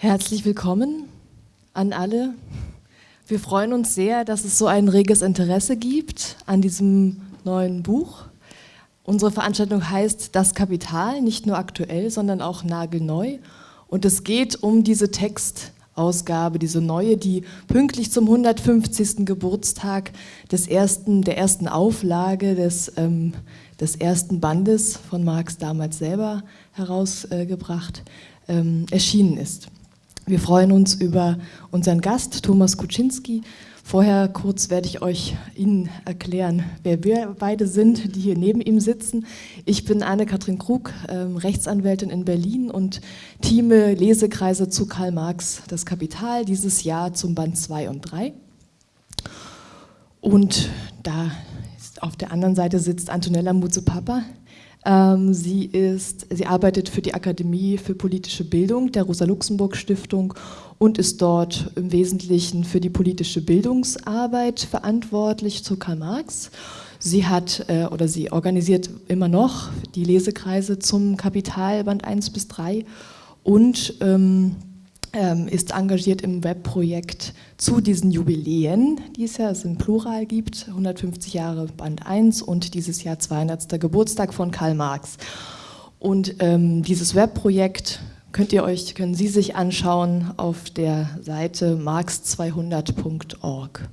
Herzlich willkommen an alle. Wir freuen uns sehr, dass es so ein reges Interesse gibt an diesem neuen Buch. Unsere Veranstaltung heißt Das Kapital, nicht nur aktuell, sondern auch nagelneu. Und es geht um diese Textausgabe, diese neue, die pünktlich zum 150. Geburtstag des ersten, der ersten Auflage des, ähm, des ersten Bandes von Marx damals selber herausgebracht, äh, ähm, erschienen ist. Wir freuen uns über unseren Gast, Thomas Kuczynski, Vorher kurz werde ich euch Ihnen erklären, wer wir beide sind, die hier neben ihm sitzen. Ich bin Anne-Kathrin Krug, ähm, Rechtsanwältin in Berlin und teame Lesekreise zu Karl Marx, das Kapital, dieses Jahr zum Band 2 und 3. Und da auf der anderen Seite sitzt Antonella Muzepapa. Ähm, sie, ist, sie arbeitet für die Akademie für politische Bildung der Rosa-Luxemburg-Stiftung und ist dort im Wesentlichen für die politische Bildungsarbeit verantwortlich zu Karl Marx. Sie hat äh, oder sie organisiert immer noch die Lesekreise zum Kapital Band 1 bis 3 und ähm, ist engagiert im Webprojekt zu diesen Jubiläen, die es ja im Plural gibt, 150 Jahre Band 1 und dieses Jahr 200. Geburtstag von Karl Marx. Und ähm, dieses Webprojekt könnt ihr euch, können Sie sich anschauen auf der Seite marx200.org.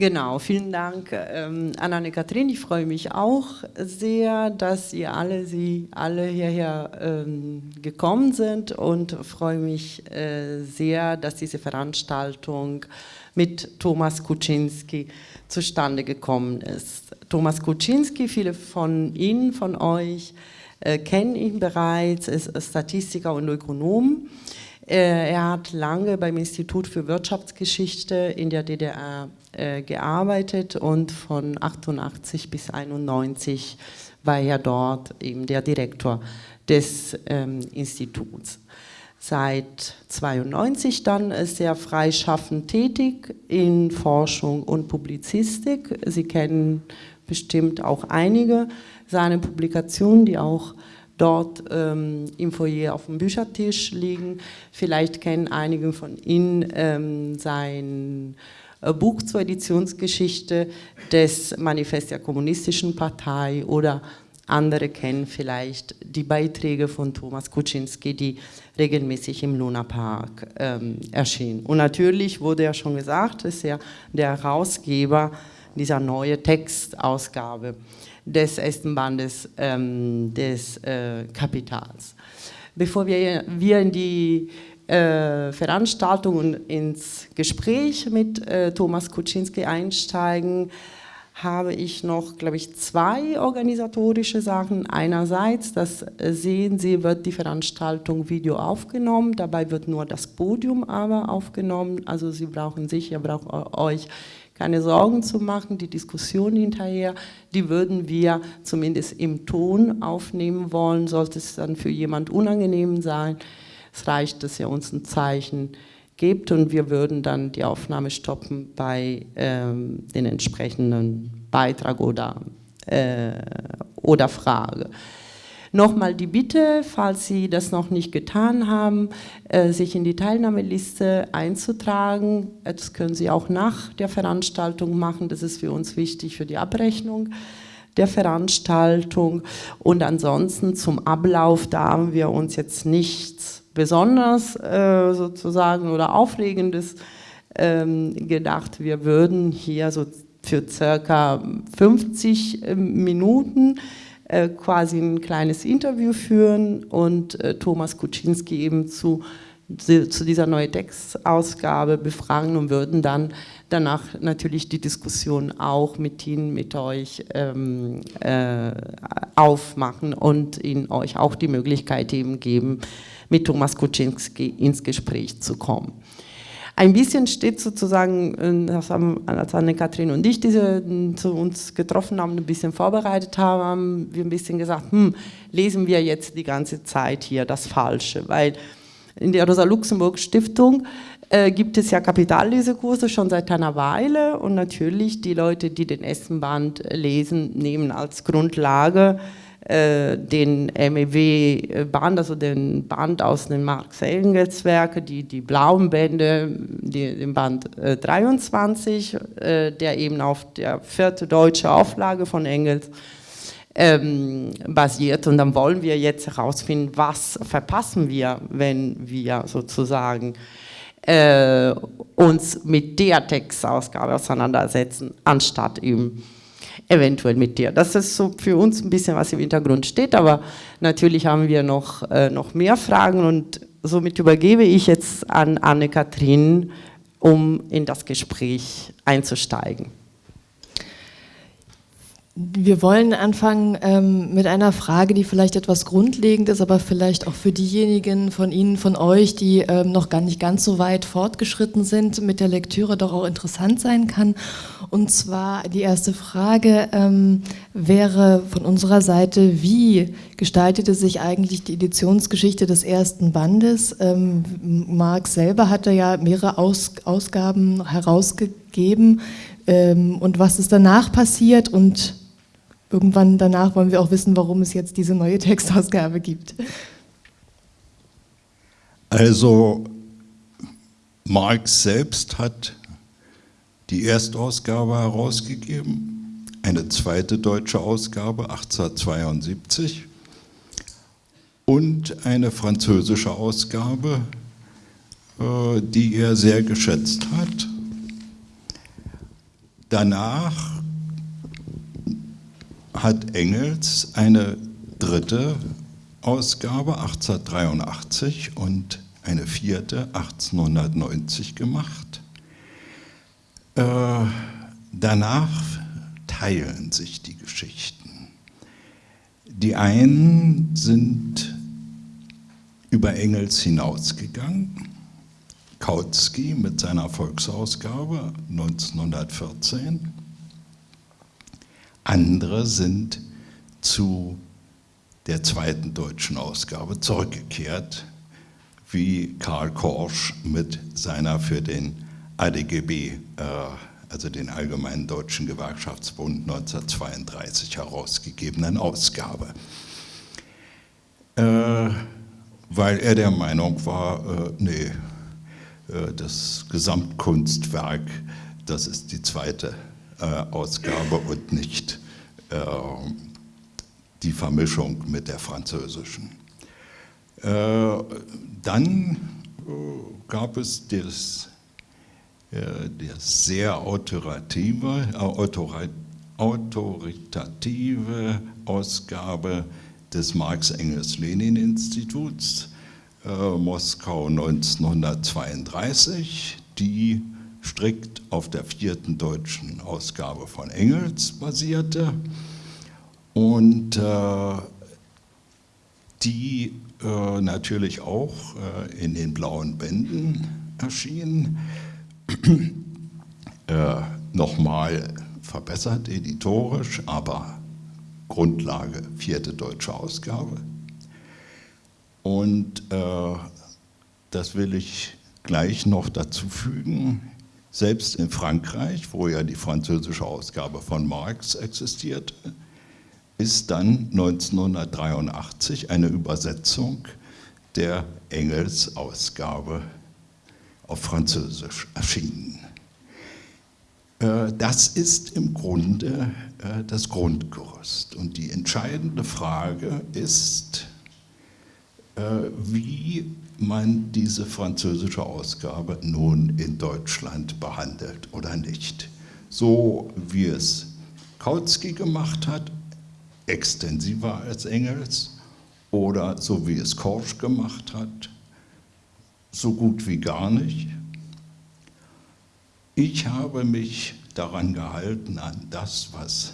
Genau, vielen Dank ähm, an Anne-Kathrin. Ich freue mich auch sehr, dass ihr alle, Sie alle hierher ähm, gekommen sind und freue mich äh, sehr, dass diese Veranstaltung mit Thomas Kuczynski zustande gekommen ist. Thomas Kuczynski, viele von Ihnen, von euch, äh, kennen ihn bereits, ist Statistiker und Ökonom. Äh, er hat lange beim Institut für Wirtschaftsgeschichte in der DDR äh, gearbeitet und von 88 bis 91 war er dort eben der Direktor des ähm, Instituts. Seit 92 dann ist er freischaffend tätig in Forschung und Publizistik. Sie kennen bestimmt auch einige seine Publikationen, die auch dort ähm, im Foyer auf dem Büchertisch liegen. Vielleicht kennen einige von Ihnen ähm, sein äh, Buch zur Editionsgeschichte des Manifest der Kommunistischen Partei oder andere kennen vielleicht die Beiträge von Thomas Kuczynski, die regelmäßig im Luna Park ähm, erschienen. Und natürlich wurde ja schon gesagt, ist er der Herausgeber dieser neuen Textausgabe des ersten Bandes ähm, des äh, Kapitals. Bevor wir, wir in die äh, Veranstaltung und ins Gespräch mit äh, Thomas Kuczynski einsteigen, habe ich noch, glaube ich, zwei organisatorische Sachen. Einerseits, das sehen Sie, wird die Veranstaltung Video aufgenommen, dabei wird nur das Podium aber aufgenommen, also Sie brauchen sich, ihr braucht euch keine Sorgen zu machen, die Diskussion hinterher, die würden wir zumindest im Ton aufnehmen wollen, sollte es dann für jemand unangenehm sein. Es reicht, dass er uns ein Zeichen gibt und wir würden dann die Aufnahme stoppen bei ähm, den entsprechenden Beitrag oder, äh, oder Frage. Nochmal die Bitte, falls Sie das noch nicht getan haben, äh, sich in die Teilnahmeliste einzutragen. Das können Sie auch nach der Veranstaltung machen, das ist für uns wichtig für die Abrechnung der Veranstaltung. Und ansonsten zum Ablauf, da haben wir uns jetzt nichts besonders äh, sozusagen oder Aufregendes ähm, gedacht. Wir würden hier so für circa 50 äh, Minuten äh, quasi ein kleines Interview führen und äh, Thomas Kuczynski eben zu, zu dieser neuen Textausgabe befragen und würden dann danach natürlich die Diskussion auch mit Ihnen, mit euch ähm, äh, aufmachen und Ihnen euch auch die Möglichkeit eben geben, mit Thomas Kuczynski ins Gespräch zu kommen ein bisschen steht sozusagen, äh, das haben, als Anne-Kathrin und ich diese zu uns getroffen haben, ein bisschen vorbereitet haben, haben wir ein bisschen gesagt, hm, lesen wir jetzt die ganze Zeit hier das Falsche, weil in der Rosa-Luxemburg-Stiftung äh, gibt es ja Kapitallesekurse schon seit einer Weile und natürlich die Leute, die den Essenband lesen, nehmen als Grundlage den MEW-Band, also den Band aus den Marx-Engels-Werken, die, die blauen Bände, die, den Band äh, 23, äh, der eben auf der vierte deutsche Auflage von Engels ähm, basiert. Und dann wollen wir jetzt herausfinden, was verpassen wir, wenn wir sozusagen äh, uns mit der Textausgabe auseinandersetzen, anstatt eben eventuell mit dir. Das ist so für uns ein bisschen, was im Hintergrund steht, aber natürlich haben wir noch, äh, noch mehr Fragen und somit übergebe ich jetzt an Anne-Kathrin, um in das Gespräch einzusteigen. Wir wollen anfangen ähm, mit einer Frage, die vielleicht etwas grundlegend ist, aber vielleicht auch für diejenigen von Ihnen, von euch, die ähm, noch gar nicht ganz so weit fortgeschritten sind, mit der Lektüre doch auch interessant sein kann. Und zwar die erste Frage ähm, wäre von unserer Seite, wie gestaltete sich eigentlich die Editionsgeschichte des ersten Bandes? Ähm, Marx selber hatte ja mehrere Aus Ausgaben herausgegeben. Ähm, und was ist danach passiert und irgendwann danach wollen wir auch wissen, warum es jetzt diese neue Textausgabe gibt. Also Marx selbst hat die Erstausgabe herausgegeben, eine zweite deutsche Ausgabe 1872 und eine französische Ausgabe, äh, die er sehr geschätzt hat. Danach hat Engels eine dritte Ausgabe 1883 und eine vierte 1890 gemacht. Äh, danach teilen sich die Geschichten. Die einen sind über Engels hinausgegangen. Kautsky mit seiner Volksausgabe 1914 andere sind zu der zweiten deutschen Ausgabe zurückgekehrt, wie Karl Korsch mit seiner für den ADGB, äh, also den Allgemeinen Deutschen Gewerkschaftsbund 1932 herausgegebenen Ausgabe. Äh, weil er der Meinung war, äh, nee, äh, das Gesamtkunstwerk, das ist die zweite Ausgabe und nicht äh, die Vermischung mit der französischen. Äh, dann gab es das, das sehr autoritative, autoritative Ausgabe des Marx-Engels-Lenin-Instituts, Moskau 1932, die strikt auf der vierten deutschen Ausgabe von Engels basierte und äh, die äh, natürlich auch äh, in den blauen Bänden erschien. Äh, nochmal verbessert editorisch, aber Grundlage vierte deutsche Ausgabe. Und äh, das will ich gleich noch dazu fügen. Selbst in Frankreich, wo ja die französische Ausgabe von Marx existierte, ist dann 1983 eine Übersetzung der Engels-Ausgabe auf Französisch erschienen. Äh, das ist im Grunde äh, das Grundgerüst. Und die entscheidende Frage ist, äh, wie man diese französische Ausgabe nun in Deutschland behandelt oder nicht. So wie es Kautsky gemacht hat, extensiver als Engels, oder so wie es Korsch gemacht hat, so gut wie gar nicht. Ich habe mich daran gehalten, an das, was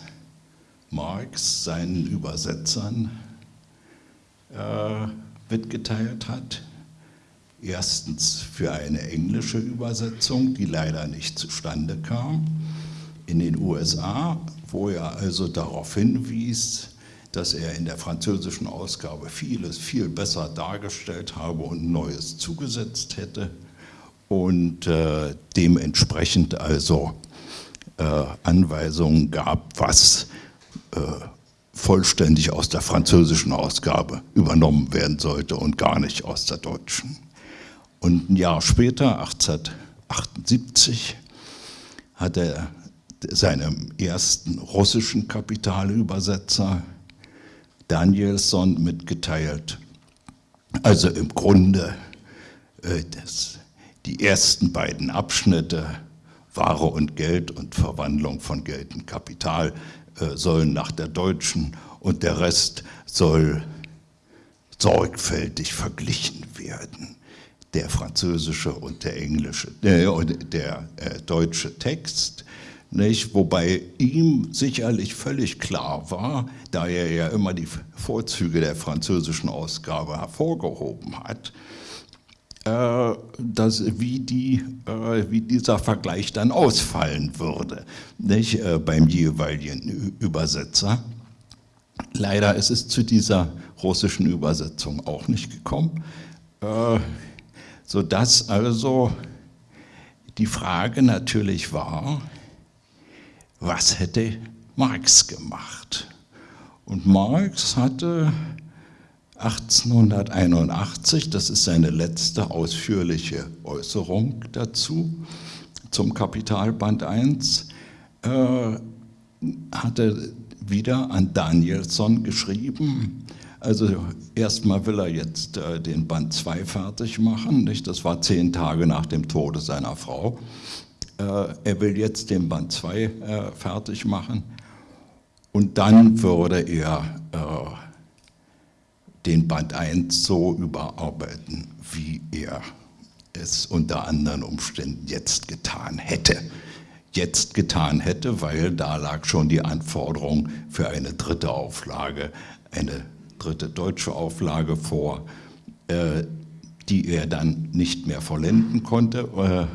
Marx seinen Übersetzern äh, mitgeteilt hat, Erstens für eine englische Übersetzung, die leider nicht zustande kam, in den USA, wo er also darauf hinwies, dass er in der französischen Ausgabe vieles viel besser dargestellt habe und Neues zugesetzt hätte und äh, dementsprechend also äh, Anweisungen gab, was äh, vollständig aus der französischen Ausgabe übernommen werden sollte und gar nicht aus der deutschen. Und ein Jahr später, 1878, hat er seinem ersten russischen Kapitalübersetzer Danielson mitgeteilt, also im Grunde äh, das, die ersten beiden Abschnitte, Ware und Geld und Verwandlung von Geld in Kapital, äh, sollen nach der deutschen und der Rest soll sorgfältig verglichen werden. Der französische und der englische, äh, der äh, deutsche Text, nicht? wobei ihm sicherlich völlig klar war, da er ja immer die Vorzüge der französischen Ausgabe hervorgehoben hat, äh, dass, wie, die, äh, wie dieser Vergleich dann ausfallen würde nicht, äh, beim jeweiligen Übersetzer. Leider ist es zu dieser russischen Übersetzung auch nicht gekommen, sodass also die Frage natürlich war, was hätte Marx gemacht? Und Marx hatte 1881, das ist seine letzte ausführliche Äußerung dazu, zum Kapitalband 1, äh, hatte wieder an Danielson geschrieben. Also erstmal will er jetzt äh, den Band 2 fertig machen, nicht? das war zehn Tage nach dem Tode seiner Frau. Äh, er will jetzt den Band 2 äh, fertig machen und dann würde er äh, den Band 1 so überarbeiten, wie er es unter anderen Umständen jetzt getan hätte. Jetzt getan hätte, weil da lag schon die Anforderung für eine dritte Auflage, eine dritte deutsche Auflage vor, äh, die er dann nicht mehr vollenden konnte. Äh,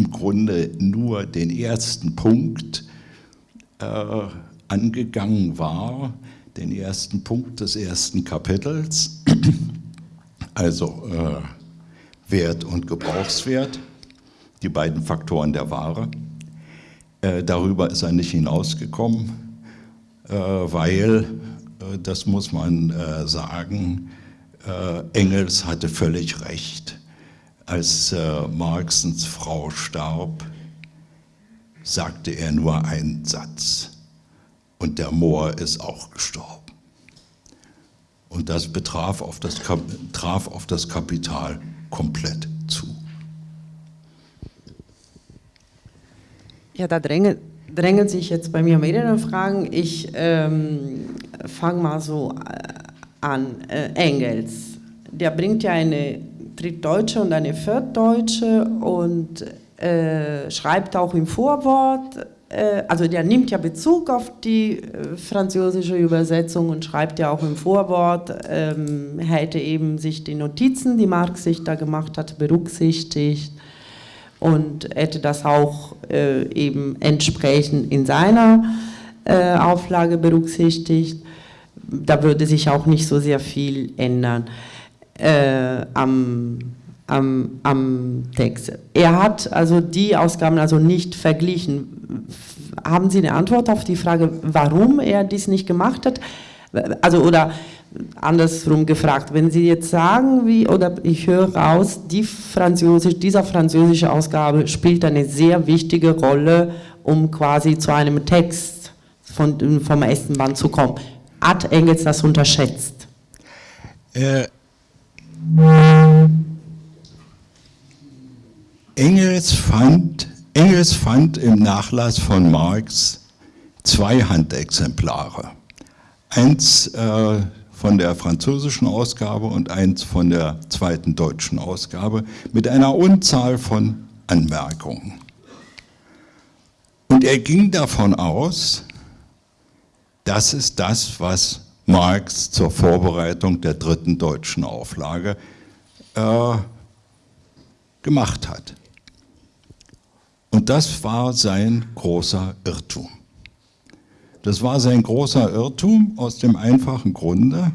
Im Grunde nur den ersten Punkt äh, angegangen war, den ersten Punkt des ersten Kapitels, also äh, Wert und Gebrauchswert, die beiden Faktoren der Ware. Äh, darüber ist er nicht hinausgekommen, äh, weil, das muss man äh, sagen, äh, Engels hatte völlig recht. Als Marxens Frau starb, sagte er nur einen Satz und der Moor ist auch gestorben. Und das betraf auf das, traf auf das Kapital komplett zu. Ja, da drängen, drängen sich jetzt bei mir mehrere Fragen. Ich ähm, fange mal so äh, an. Äh, Engels, der bringt ja eine Drittdeutsche und eine Viertdeutsche und äh, schreibt auch im Vorwort, äh, also der nimmt ja Bezug auf die äh, französische Übersetzung und schreibt ja auch im Vorwort, ähm, hätte eben sich die Notizen, die Marx sich da gemacht hat, berücksichtigt und hätte das auch äh, eben entsprechend in seiner äh, Auflage berücksichtigt. Da würde sich auch nicht so sehr viel ändern äh, am am, am Text. Er hat also die Ausgaben also nicht verglichen. Haben Sie eine Antwort auf die Frage, warum er dies nicht gemacht hat? Also oder andersrum gefragt, wenn Sie jetzt sagen, wie, oder ich höre raus, die Französisch, dieser französische Ausgabe spielt eine sehr wichtige Rolle, um quasi zu einem Text von, vom ersten Band zu kommen. Hat Engels das unterschätzt? Äh, Engels fand, Engels fand im Nachlass von Marx zwei Handexemplare. Eins äh, von der französischen Ausgabe und eins von der zweiten deutschen Ausgabe mit einer Unzahl von Anmerkungen. Und er ging davon aus, das ist das, was Marx zur Vorbereitung der dritten deutschen Auflage äh, gemacht hat. Und das war sein großer Irrtum. Das war sein großer Irrtum aus dem einfachen Grunde,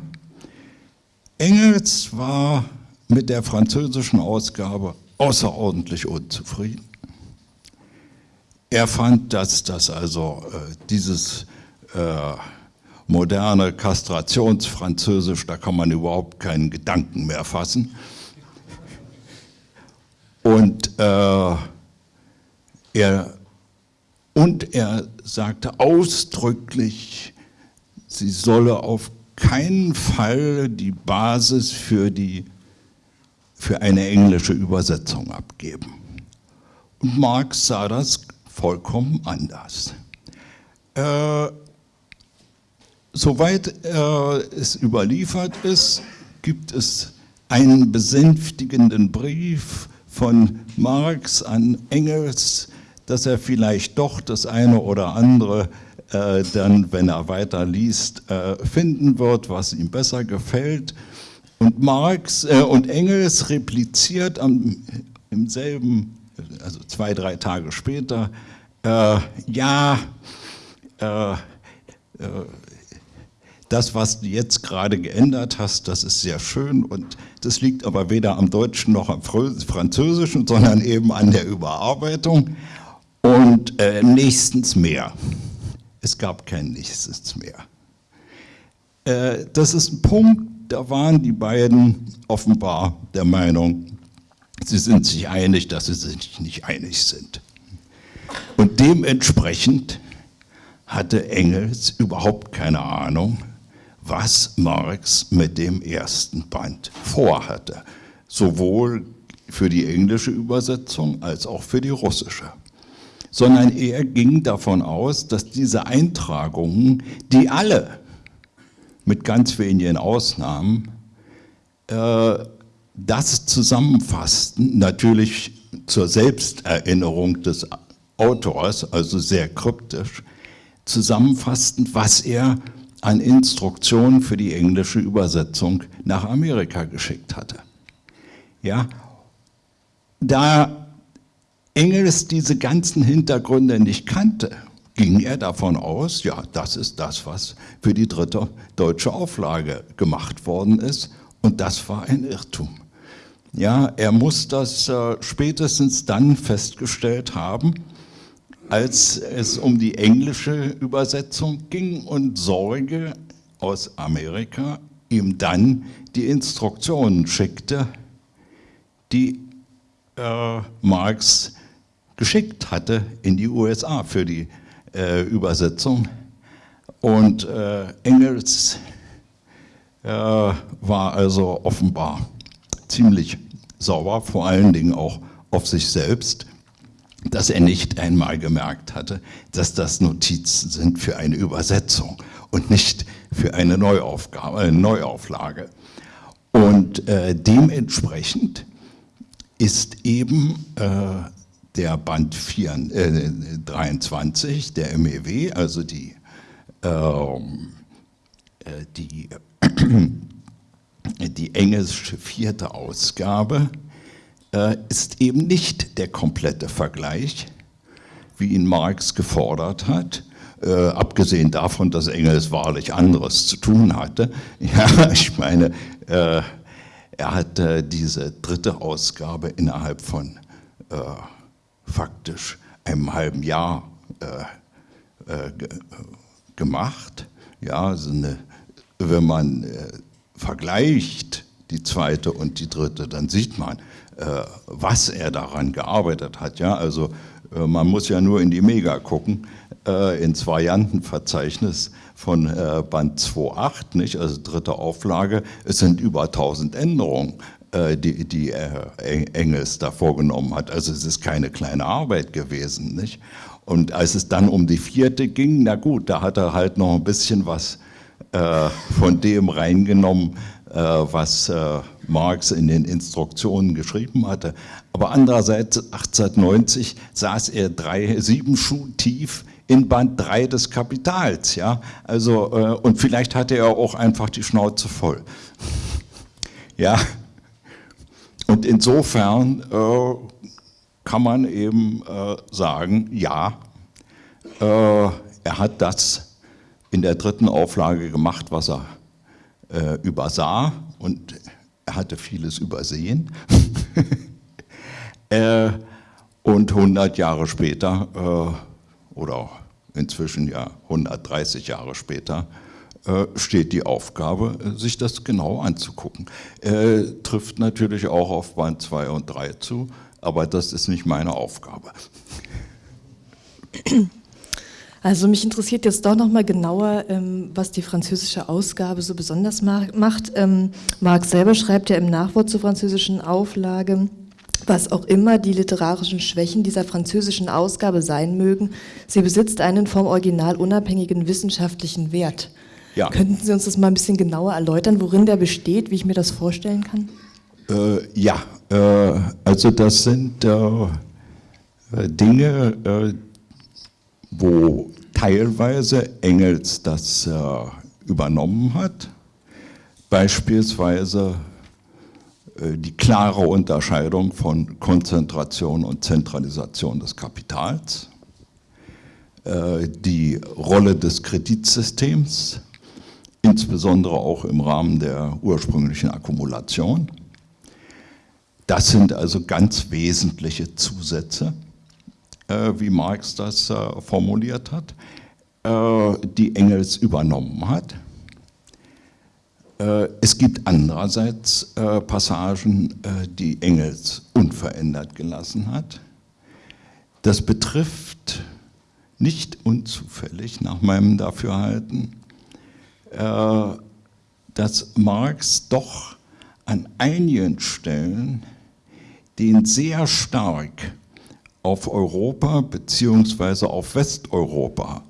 Engels war mit der französischen Ausgabe außerordentlich unzufrieden. Er fand, dass das also äh, dieses äh, moderne Kastrationsfranzösisch, da kann man überhaupt keinen Gedanken mehr fassen. Und, äh, er, und er sagte ausdrücklich, sie solle auf keinen Fall die Basis für, die, für eine englische Übersetzung abgeben. Und Marx sah das vollkommen anders. Äh, soweit äh, es überliefert ist, gibt es einen besänftigenden Brief von Marx an Engels, dass er vielleicht doch das eine oder andere äh, dann, wenn er weiter liest, äh, finden wird, was ihm besser gefällt. Und Marx äh, und Engels repliziert am, im selben, also zwei, drei Tage später, äh, ja, äh, äh, das, was du jetzt gerade geändert hast, das ist sehr schön und das liegt aber weder am Deutschen noch am Französischen, sondern eben an der Überarbeitung und äh, nächstens mehr. Es gab kein Nichts mehr. Äh, das ist ein Punkt, da waren die beiden offenbar der Meinung, sie sind sich einig, dass sie sich nicht einig sind. Und dementsprechend hatte Engels überhaupt keine Ahnung, was Marx mit dem ersten Band vorhatte, sowohl für die englische Übersetzung als auch für die russische sondern er ging davon aus, dass diese Eintragungen, die alle, mit ganz wenigen Ausnahmen, äh, das zusammenfassten, natürlich zur Selbsterinnerung des Autors, also sehr kryptisch, zusammenfassten, was er an Instruktionen für die englische Übersetzung nach Amerika geschickt hatte. Ja, da Engels diese ganzen Hintergründe nicht kannte, ging er davon aus, ja, das ist das, was für die dritte deutsche Auflage gemacht worden ist. Und das war ein Irrtum. Ja, er muss das äh, spätestens dann festgestellt haben, als es um die englische Übersetzung ging und Sorge aus Amerika ihm dann die Instruktionen schickte, die äh, Marx geschickt hatte in die USA für die äh, Übersetzung. Und äh, Engels äh, war also offenbar ziemlich sauer, vor allen Dingen auch auf sich selbst, dass er nicht einmal gemerkt hatte, dass das Notizen sind für eine Übersetzung und nicht für eine Neuaufgabe, eine Neuauflage. Und äh, dementsprechend ist eben äh, der Band 4, äh, 23, der MEW, also die, ähm, äh, die, die englische vierte Ausgabe, äh, ist eben nicht der komplette Vergleich, wie ihn Marx gefordert hat, äh, abgesehen davon, dass Engels wahrlich anderes zu tun hatte. Ja, ich meine, äh, er hat äh, diese dritte Ausgabe innerhalb von äh, faktisch einem halben Jahr äh, äh, gemacht. Ja, also eine, wenn man äh, vergleicht die zweite und die dritte, dann sieht man, äh, was er daran gearbeitet hat. Ja, also äh, man muss ja nur in die Mega gucken, äh, ins Variantenverzeichnis von Band 2.8, nicht, also dritte Auflage, es sind über 1000 Änderungen. Äh, die, die äh, Engels da vorgenommen hat. Also es ist keine kleine Arbeit gewesen. Nicht? Und als es dann um die vierte ging, na gut, da hat er halt noch ein bisschen was äh, von dem reingenommen, äh, was äh, Marx in den Instruktionen geschrieben hatte. Aber andererseits, 1890 saß er drei, sieben Schuh tief in Band 3 des Kapitals. Ja? Also, äh, und vielleicht hatte er auch einfach die Schnauze voll. Ja, und insofern äh, kann man eben äh, sagen, ja, äh, er hat das in der dritten Auflage gemacht, was er äh, übersah und er hatte vieles übersehen. Äh, und 100 Jahre später, äh, oder inzwischen ja 130 Jahre später, steht die Aufgabe, äh, sich das genau anzugucken. Äh, trifft natürlich auch auf Band 2 und 3 zu, aber das ist nicht meine Aufgabe. Also mich interessiert jetzt doch nochmal genauer, ähm, was die französische Ausgabe so besonders macht. Ähm, Marx selber schreibt ja im Nachwort zur französischen Auflage, was auch immer die literarischen Schwächen dieser französischen Ausgabe sein mögen, sie besitzt einen vom Original unabhängigen wissenschaftlichen Wert. Ja. Könnten Sie uns das mal ein bisschen genauer erläutern, worin der besteht, wie ich mir das vorstellen kann? Äh, ja, äh, also das sind äh, Dinge, äh, wo teilweise Engels das äh, übernommen hat, beispielsweise äh, die klare Unterscheidung von Konzentration und Zentralisation des Kapitals, die Rolle des Kreditsystems, insbesondere auch im Rahmen der ursprünglichen Akkumulation. Das sind also ganz wesentliche Zusätze, äh, wie Marx das äh, formuliert hat, äh, die Engels übernommen hat. Äh, es gibt andererseits äh, Passagen, äh, die Engels unverändert gelassen hat. Das betrifft nicht unzufällig nach meinem Dafürhalten dass Marx doch an einigen Stellen den sehr stark auf Europa bzw. auf Westeuropa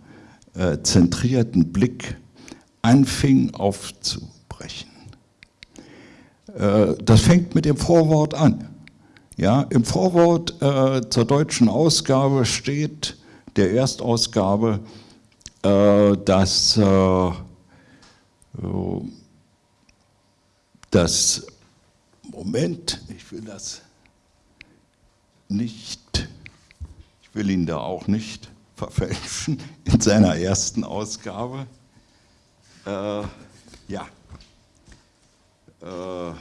äh, zentrierten Blick anfing aufzubrechen. Äh, das fängt mit dem Vorwort an. Ja, Im Vorwort äh, zur deutschen Ausgabe steht, der Erstausgabe, äh, dass äh, das Moment, ich will das nicht, ich will ihn da auch nicht verfälschen, in seiner ersten Ausgabe. Äh, ja. Äh,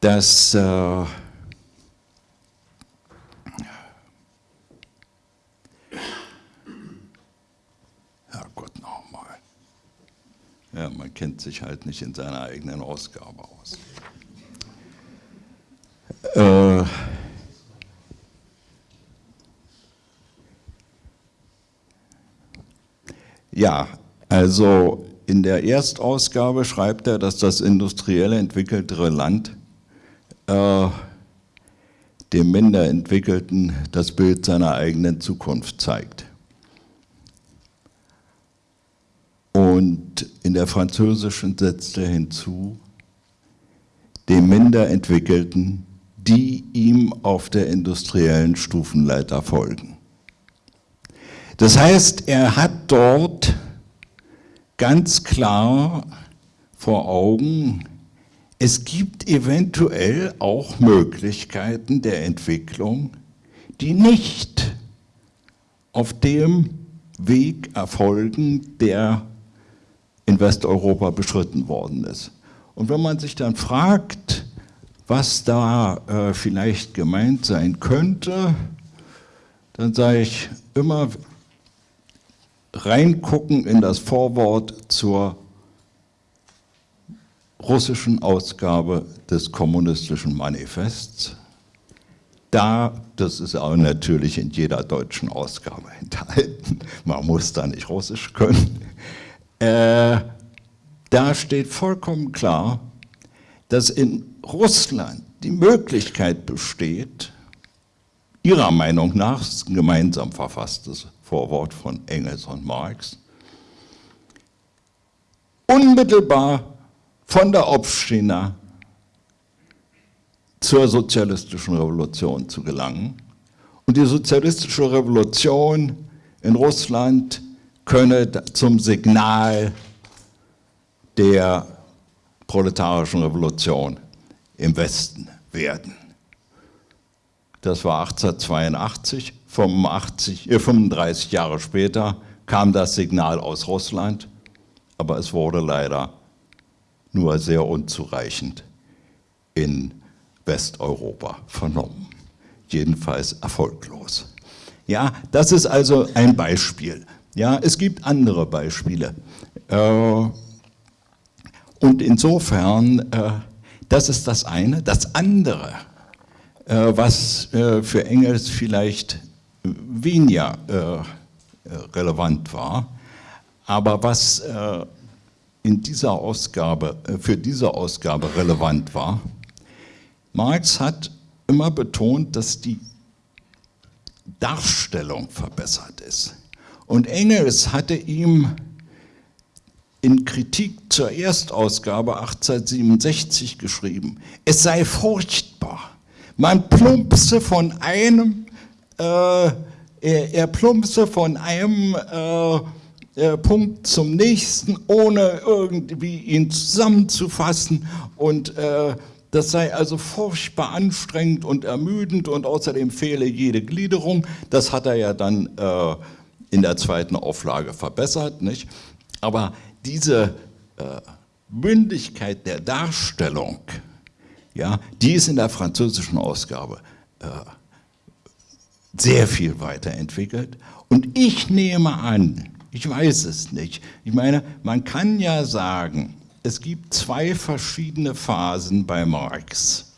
das äh, Ja, man kennt sich halt nicht in seiner eigenen Ausgabe aus. Äh, ja, also in der Erstausgabe schreibt er, dass das industriell entwickeltere Land äh, dem minder entwickelten das Bild seiner eigenen Zukunft zeigt. Und in der französischen setzt hinzu, dem minder entwickelten, die ihm auf der industriellen Stufenleiter folgen. Das heißt, er hat dort ganz klar vor Augen, es gibt eventuell auch Möglichkeiten der Entwicklung, die nicht auf dem Weg erfolgen, der in Westeuropa beschritten worden ist. Und wenn man sich dann fragt, was da äh, vielleicht gemeint sein könnte, dann sage ich immer reingucken in das Vorwort zur russischen Ausgabe des kommunistischen Manifests. Da, das ist auch natürlich in jeder deutschen Ausgabe enthalten, man muss da nicht Russisch können, äh, da steht vollkommen klar, dass in Russland die Möglichkeit besteht, ihrer Meinung nach, das ist ein gemeinsam verfasstes Vorwort von Engels und Marx, unmittelbar von der Obstina zur sozialistischen Revolution zu gelangen. Und die sozialistische Revolution in Russland könne zum Signal der proletarischen Revolution im Westen werden. Das war 1882, 85, äh 35 Jahre später kam das Signal aus Russland, aber es wurde leider nur sehr unzureichend in Westeuropa vernommen. Jedenfalls erfolglos. Ja, das ist also ein Beispiel. Ja, es gibt andere Beispiele. Äh, und insofern, äh, das ist das eine. Das andere, äh, was für Engels vielleicht weniger relevant war, aber was in dieser Ausgabe, für diese Ausgabe relevant war, Marx hat immer betont, dass die Darstellung verbessert ist. Und Engels hatte ihm in Kritik zur Erstausgabe 1867 geschrieben, es sei furchtbar, man plumpse von einem, äh, er, er plumpse von einem äh, äh, Punkt zum nächsten, ohne irgendwie ihn zusammenzufassen und äh, das sei also furchtbar anstrengend und ermüdend und außerdem fehle jede Gliederung. Das hat er ja dann äh, in der zweiten Auflage verbessert. Nicht? Aber diese äh, Mündigkeit der Darstellung, ja, die ist in der französischen Ausgabe äh, sehr viel weiterentwickelt. Und ich nehme an, ich weiß es nicht, ich meine, man kann ja sagen, es gibt zwei verschiedene Phasen bei Marx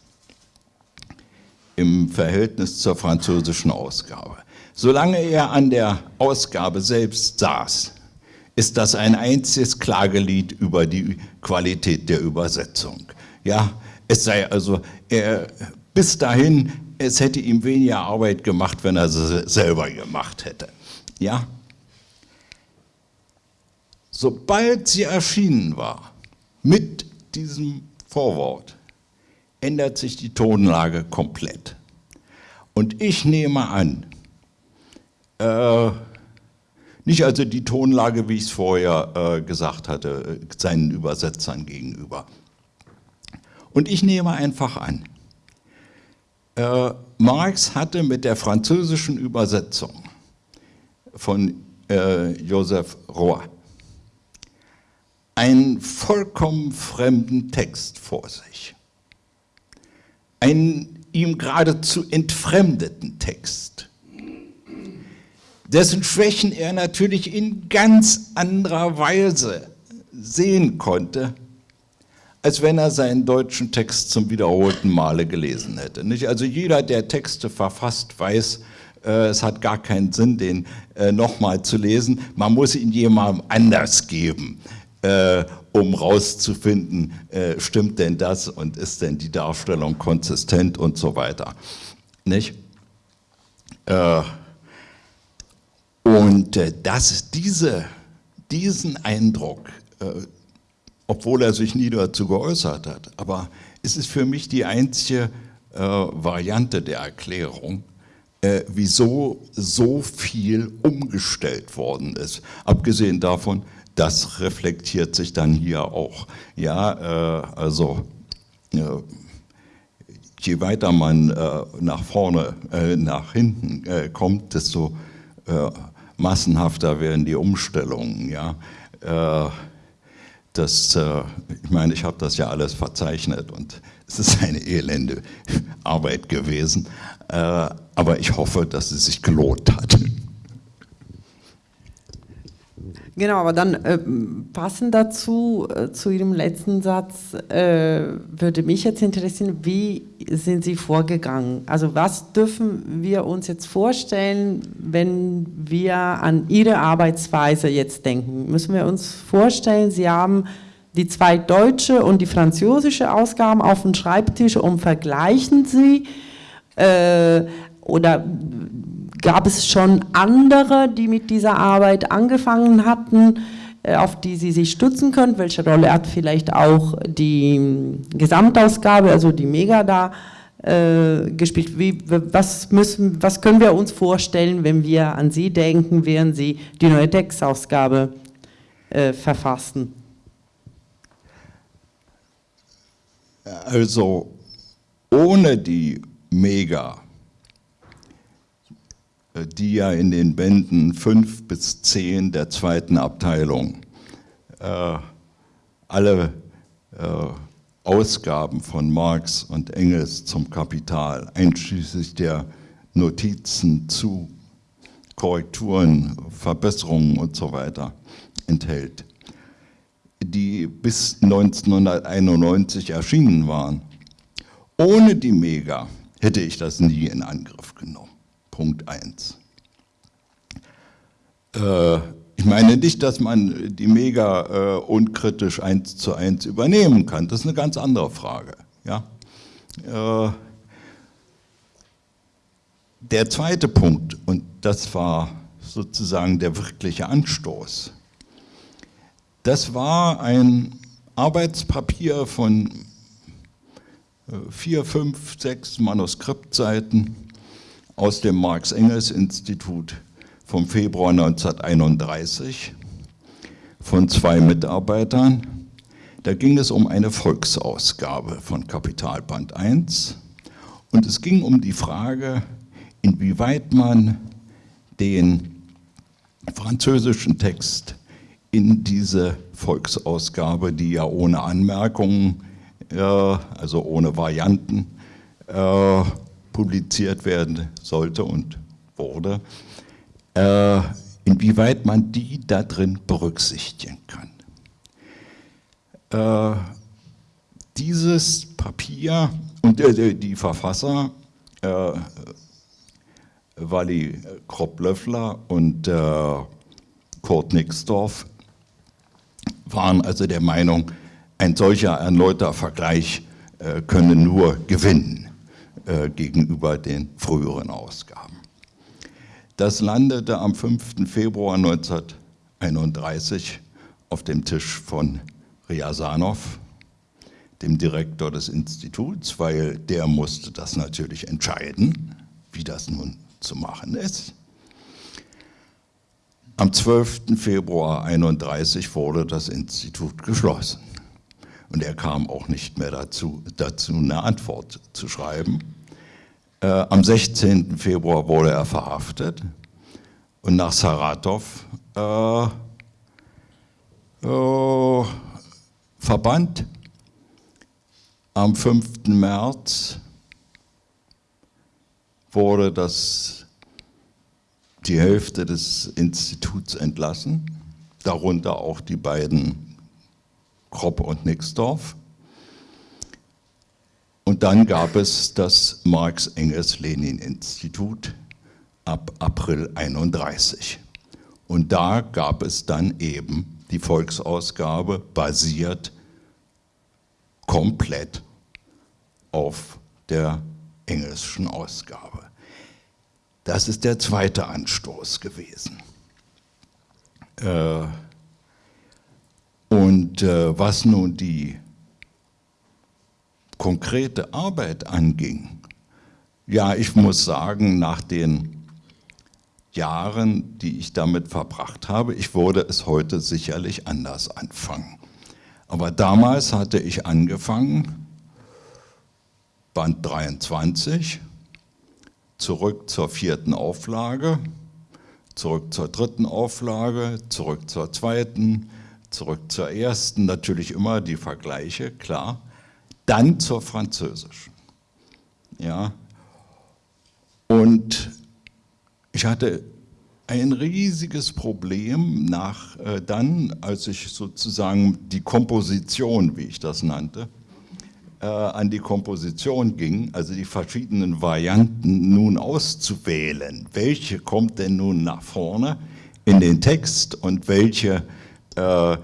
im Verhältnis zur französischen Ausgabe. Solange er an der Ausgabe selbst saß, ist das ein einziges Klagelied über die Qualität der Übersetzung. Ja, es sei also, er, bis dahin, es hätte ihm weniger Arbeit gemacht, wenn er sie selber gemacht hätte. Ja? Sobald sie erschienen war, mit diesem Vorwort ändert sich die Tonlage komplett. Und ich nehme an, äh, nicht also die Tonlage, wie ich es vorher äh, gesagt hatte, äh, seinen Übersetzern gegenüber. Und ich nehme einfach an, äh, Marx hatte mit der französischen Übersetzung von äh, Joseph Roy einen vollkommen fremden Text vor sich. Einen ihm geradezu entfremdeten Text, dessen Schwächen er natürlich in ganz anderer Weise sehen konnte, als wenn er seinen deutschen Text zum wiederholten Male gelesen hätte. Also jeder, der Texte verfasst, weiß, äh, es hat gar keinen Sinn, den äh, nochmal zu lesen. Man muss ihn jemandem anders geben äh, um rauszufinden, stimmt denn das und ist denn die Darstellung konsistent und so weiter. Nicht? Äh, und äh, dass diese, diesen Eindruck, äh, obwohl er sich nie dazu geäußert hat, aber es ist für mich die einzige äh, Variante der Erklärung, wieso so viel umgestellt worden ist. Abgesehen davon, das reflektiert sich dann hier auch. Ja, äh, also äh, je weiter man äh, nach vorne, äh, nach hinten äh, kommt, desto äh, massenhafter werden die Umstellungen. Ja, das, ich meine, ich habe das ja alles verzeichnet und es ist eine elende Arbeit gewesen, aber ich hoffe, dass es sich gelohnt hat. Genau, aber dann äh, passend dazu, äh, zu Ihrem letzten Satz, äh, würde mich jetzt interessieren, wie sind Sie vorgegangen? Also was dürfen wir uns jetzt vorstellen, wenn wir an Ihre Arbeitsweise jetzt denken? Müssen wir uns vorstellen, Sie haben die zwei deutsche und die französische Ausgaben auf dem Schreibtisch und vergleichen sie? Äh, oder gab es schon andere, die mit dieser Arbeit angefangen hatten, äh, auf die Sie sich stützen können? Welche Rolle hat vielleicht auch die hm, Gesamtausgabe, also die Mega da äh, gespielt? Wie, was, müssen, was können wir uns vorstellen, wenn wir an Sie denken, während Sie die neue Textausgabe äh, verfassen? Also ohne die Mega die ja in den Bänden 5 bis 10 der zweiten Abteilung äh, alle äh, Ausgaben von Marx und Engels zum Kapital, einschließlich der Notizen zu Korrekturen, Verbesserungen und so weiter enthält, die bis 1991 erschienen waren. Ohne die Mega hätte ich das nie in Angriff genommen. Punkt 1. Äh, ich meine nicht, dass man die Mega äh, unkritisch eins zu eins übernehmen kann. Das ist eine ganz andere Frage. Ja? Äh, der zweite Punkt, und das war sozusagen der wirkliche Anstoß, das war ein Arbeitspapier von äh, vier, fünf, sechs Manuskriptseiten aus dem Marx-Engels-Institut vom Februar 1931 von zwei Mitarbeitern. Da ging es um eine Volksausgabe von Kapitalband 1 und es ging um die Frage, inwieweit man den französischen Text in diese Volksausgabe, die ja ohne Anmerkungen, äh, also ohne Varianten, äh, publiziert werden sollte und wurde, äh, inwieweit man die da drin berücksichtigen kann. Äh, dieses Papier und äh, die Verfasser äh, Wally Kropp-Löffler und äh, Kurt Nixdorf waren also der Meinung, ein solcher erneuter Vergleich äh, könne nur gewinnen äh, gegenüber den früheren Ausgaben. Das landete am 5. Februar 1931 auf dem Tisch von Riasanov, dem Direktor des Instituts, weil der musste das natürlich entscheiden, wie das nun zu machen ist. Am 12. Februar 1931 wurde das Institut geschlossen. Und er kam auch nicht mehr dazu, dazu eine Antwort zu schreiben. Äh, am 16. Februar wurde er verhaftet und nach Saratov äh, äh, verbannt. Am 5. März wurde das, die Hälfte des Instituts entlassen, darunter auch die beiden Kropp und Nixdorf. Und dann gab es das Marx-Engels-Lenin-Institut ab April 31. Und da gab es dann eben die Volksausgabe basiert komplett auf der englischen Ausgabe. Das ist der zweite Anstoß gewesen. Äh, und äh, was nun die konkrete Arbeit anging, ja, ich muss sagen, nach den Jahren, die ich damit verbracht habe, ich würde es heute sicherlich anders anfangen. Aber damals hatte ich angefangen, Band 23, zurück zur vierten Auflage, zurück zur dritten Auflage, zurück zur zweiten, zurück zur ersten, natürlich immer die Vergleiche, klar, dann zur französischen. Ja. Und ich hatte ein riesiges Problem nach äh, dann, als ich sozusagen die Komposition, wie ich das nannte, äh, an die Komposition ging, also die verschiedenen Varianten nun auszuwählen. Welche kommt denn nun nach vorne in den Text und welche äh,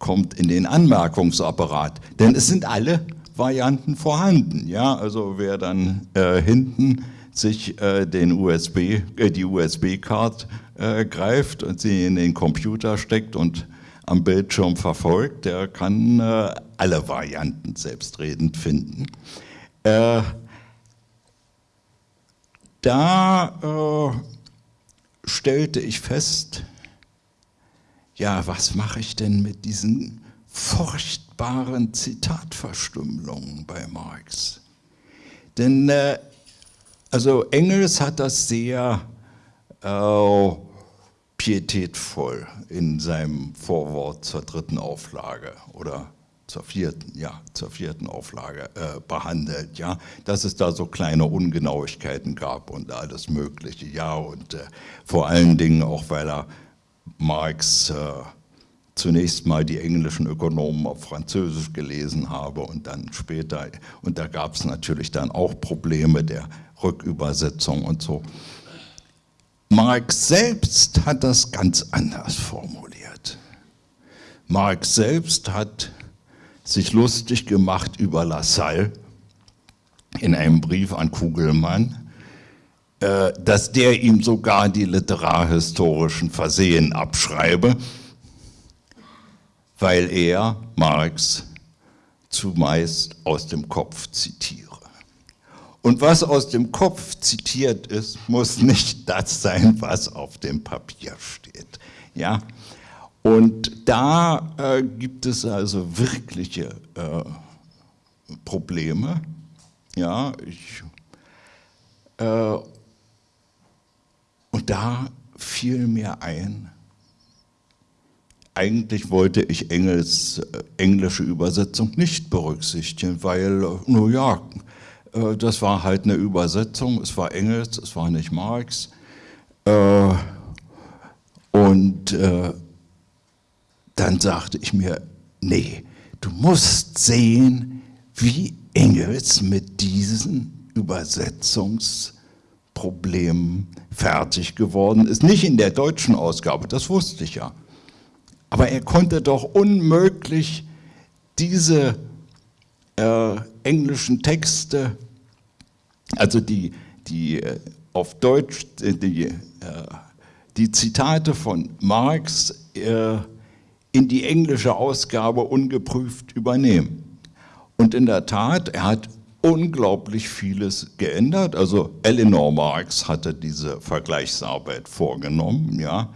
kommt in den Anmerkungsapparat? Denn es sind alle Varianten vorhanden. Ja? Also wer dann äh, hinten sich äh, den USB, äh, die USB-Card äh, greift und sie in den Computer steckt und am Bildschirm verfolgt, der kann äh, alle Varianten selbstredend finden. Äh, da stellte ich fest, ja, was mache ich denn mit diesen furchtbaren Zitatverstümmelungen bei Marx? Denn äh, also Engels hat das sehr äh, pietätvoll in seinem Vorwort zur dritten Auflage oder zur vierten, ja, zur vierten Auflage äh, behandelt, ja, dass es da so kleine Ungenauigkeiten gab und alles Mögliche, ja, und äh, vor allen Dingen auch, weil er Marx äh, zunächst mal die englischen Ökonomen auf Französisch gelesen habe und dann später, und da gab es natürlich dann auch Probleme der Rückübersetzung und so. Marx selbst hat das ganz anders formuliert. Marx selbst hat sich lustig gemacht über Lassalle in einem Brief an Kugelmann, äh, dass der ihm sogar die literarhistorischen Versehen abschreibe, weil er Marx zumeist aus dem Kopf zitiere. Und was aus dem Kopf zitiert ist, muss nicht das sein, was auf dem Papier steht. Ja? Und da äh, gibt es also wirkliche äh, Probleme. Ja, ich, äh, und da fiel mir ein, eigentlich wollte ich Engels äh, englische Übersetzung nicht berücksichtigen, weil, äh, nur ja, äh, das war halt eine Übersetzung, es war Engels, es war nicht Marx. Und dann sagte ich mir, nee, du musst sehen, wie Engels mit diesen Übersetzungsproblemen fertig geworden ist. Nicht in der deutschen Ausgabe, das wusste ich ja. Aber er konnte doch unmöglich diese äh, englischen Texte, also die, die äh, auf Deutsch, äh, die, äh, die Zitate von Marx, äh, in die englische Ausgabe ungeprüft übernehmen. Und in der Tat, er hat unglaublich vieles geändert. Also Eleanor Marx hatte diese Vergleichsarbeit vorgenommen, ja,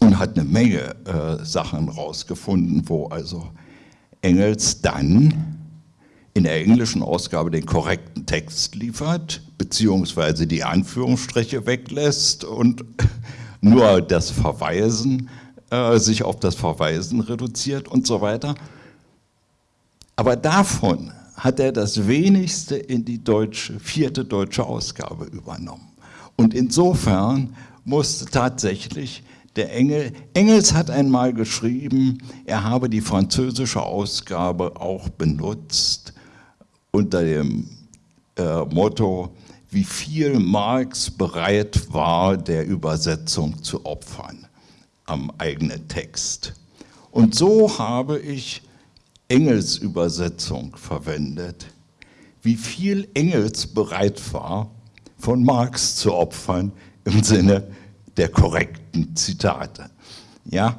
und hat eine Menge äh, Sachen rausgefunden, wo also Engels dann in der englischen Ausgabe den korrekten Text liefert, beziehungsweise die Anführungsstriche weglässt und nur das Verweisen äh, sich auf das Verweisen reduziert und so weiter. Aber davon hat er das wenigste in die deutsche, vierte deutsche Ausgabe übernommen. Und insofern musste tatsächlich der Engel, Engels hat einmal geschrieben, er habe die französische Ausgabe auch benutzt unter dem äh, Motto, wie viel Marx bereit war, der Übersetzung zu opfern am eigenen Text. Und so habe ich Engels Übersetzung verwendet, wie viel Engels bereit war, von Marx zu opfern im Sinne der korrekten Zitate. Ja?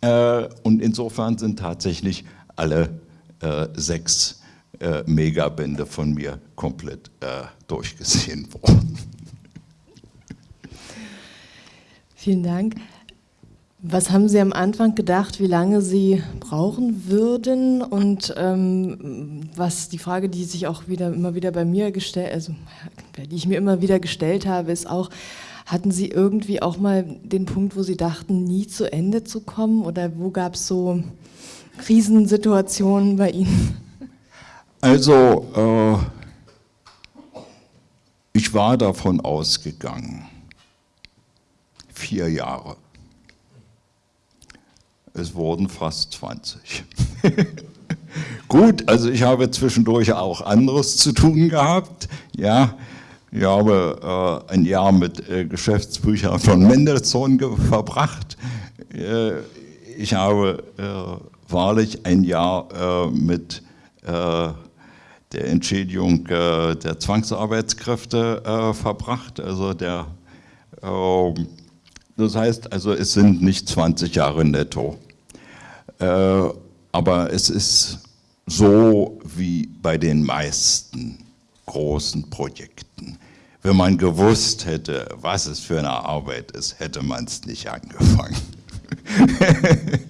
Äh, und insofern sind tatsächlich alle äh, sechs äh, Megabände von mir komplett durchgesehen worden. Vielen Dank. Was haben Sie am Anfang gedacht, wie lange Sie brauchen würden? Und ähm, was die Frage, die sich auch wieder immer wieder bei mir gestellt, also die ich mir immer wieder gestellt habe, ist auch, hatten Sie irgendwie auch mal den Punkt, wo Sie dachten, nie zu Ende zu kommen? Oder wo gab es so Krisensituationen bei Ihnen? Also, äh, ich war davon ausgegangen, vier Jahre es wurden fast 20. Gut, also ich habe zwischendurch auch anderes zu tun gehabt. Ja, ich habe äh, ein Jahr mit äh, Geschäftsbüchern von Mendelssohn verbracht. Äh, ich habe äh, wahrlich ein Jahr äh, mit äh, der Entschädigung der Zwangsarbeitskräfte verbracht. Also der, ähm, das heißt, also es sind nicht 20 Jahre netto. Aber es ist so wie bei den meisten großen Projekten. Wenn man gewusst hätte, was es für eine Arbeit ist, hätte man es nicht angefangen.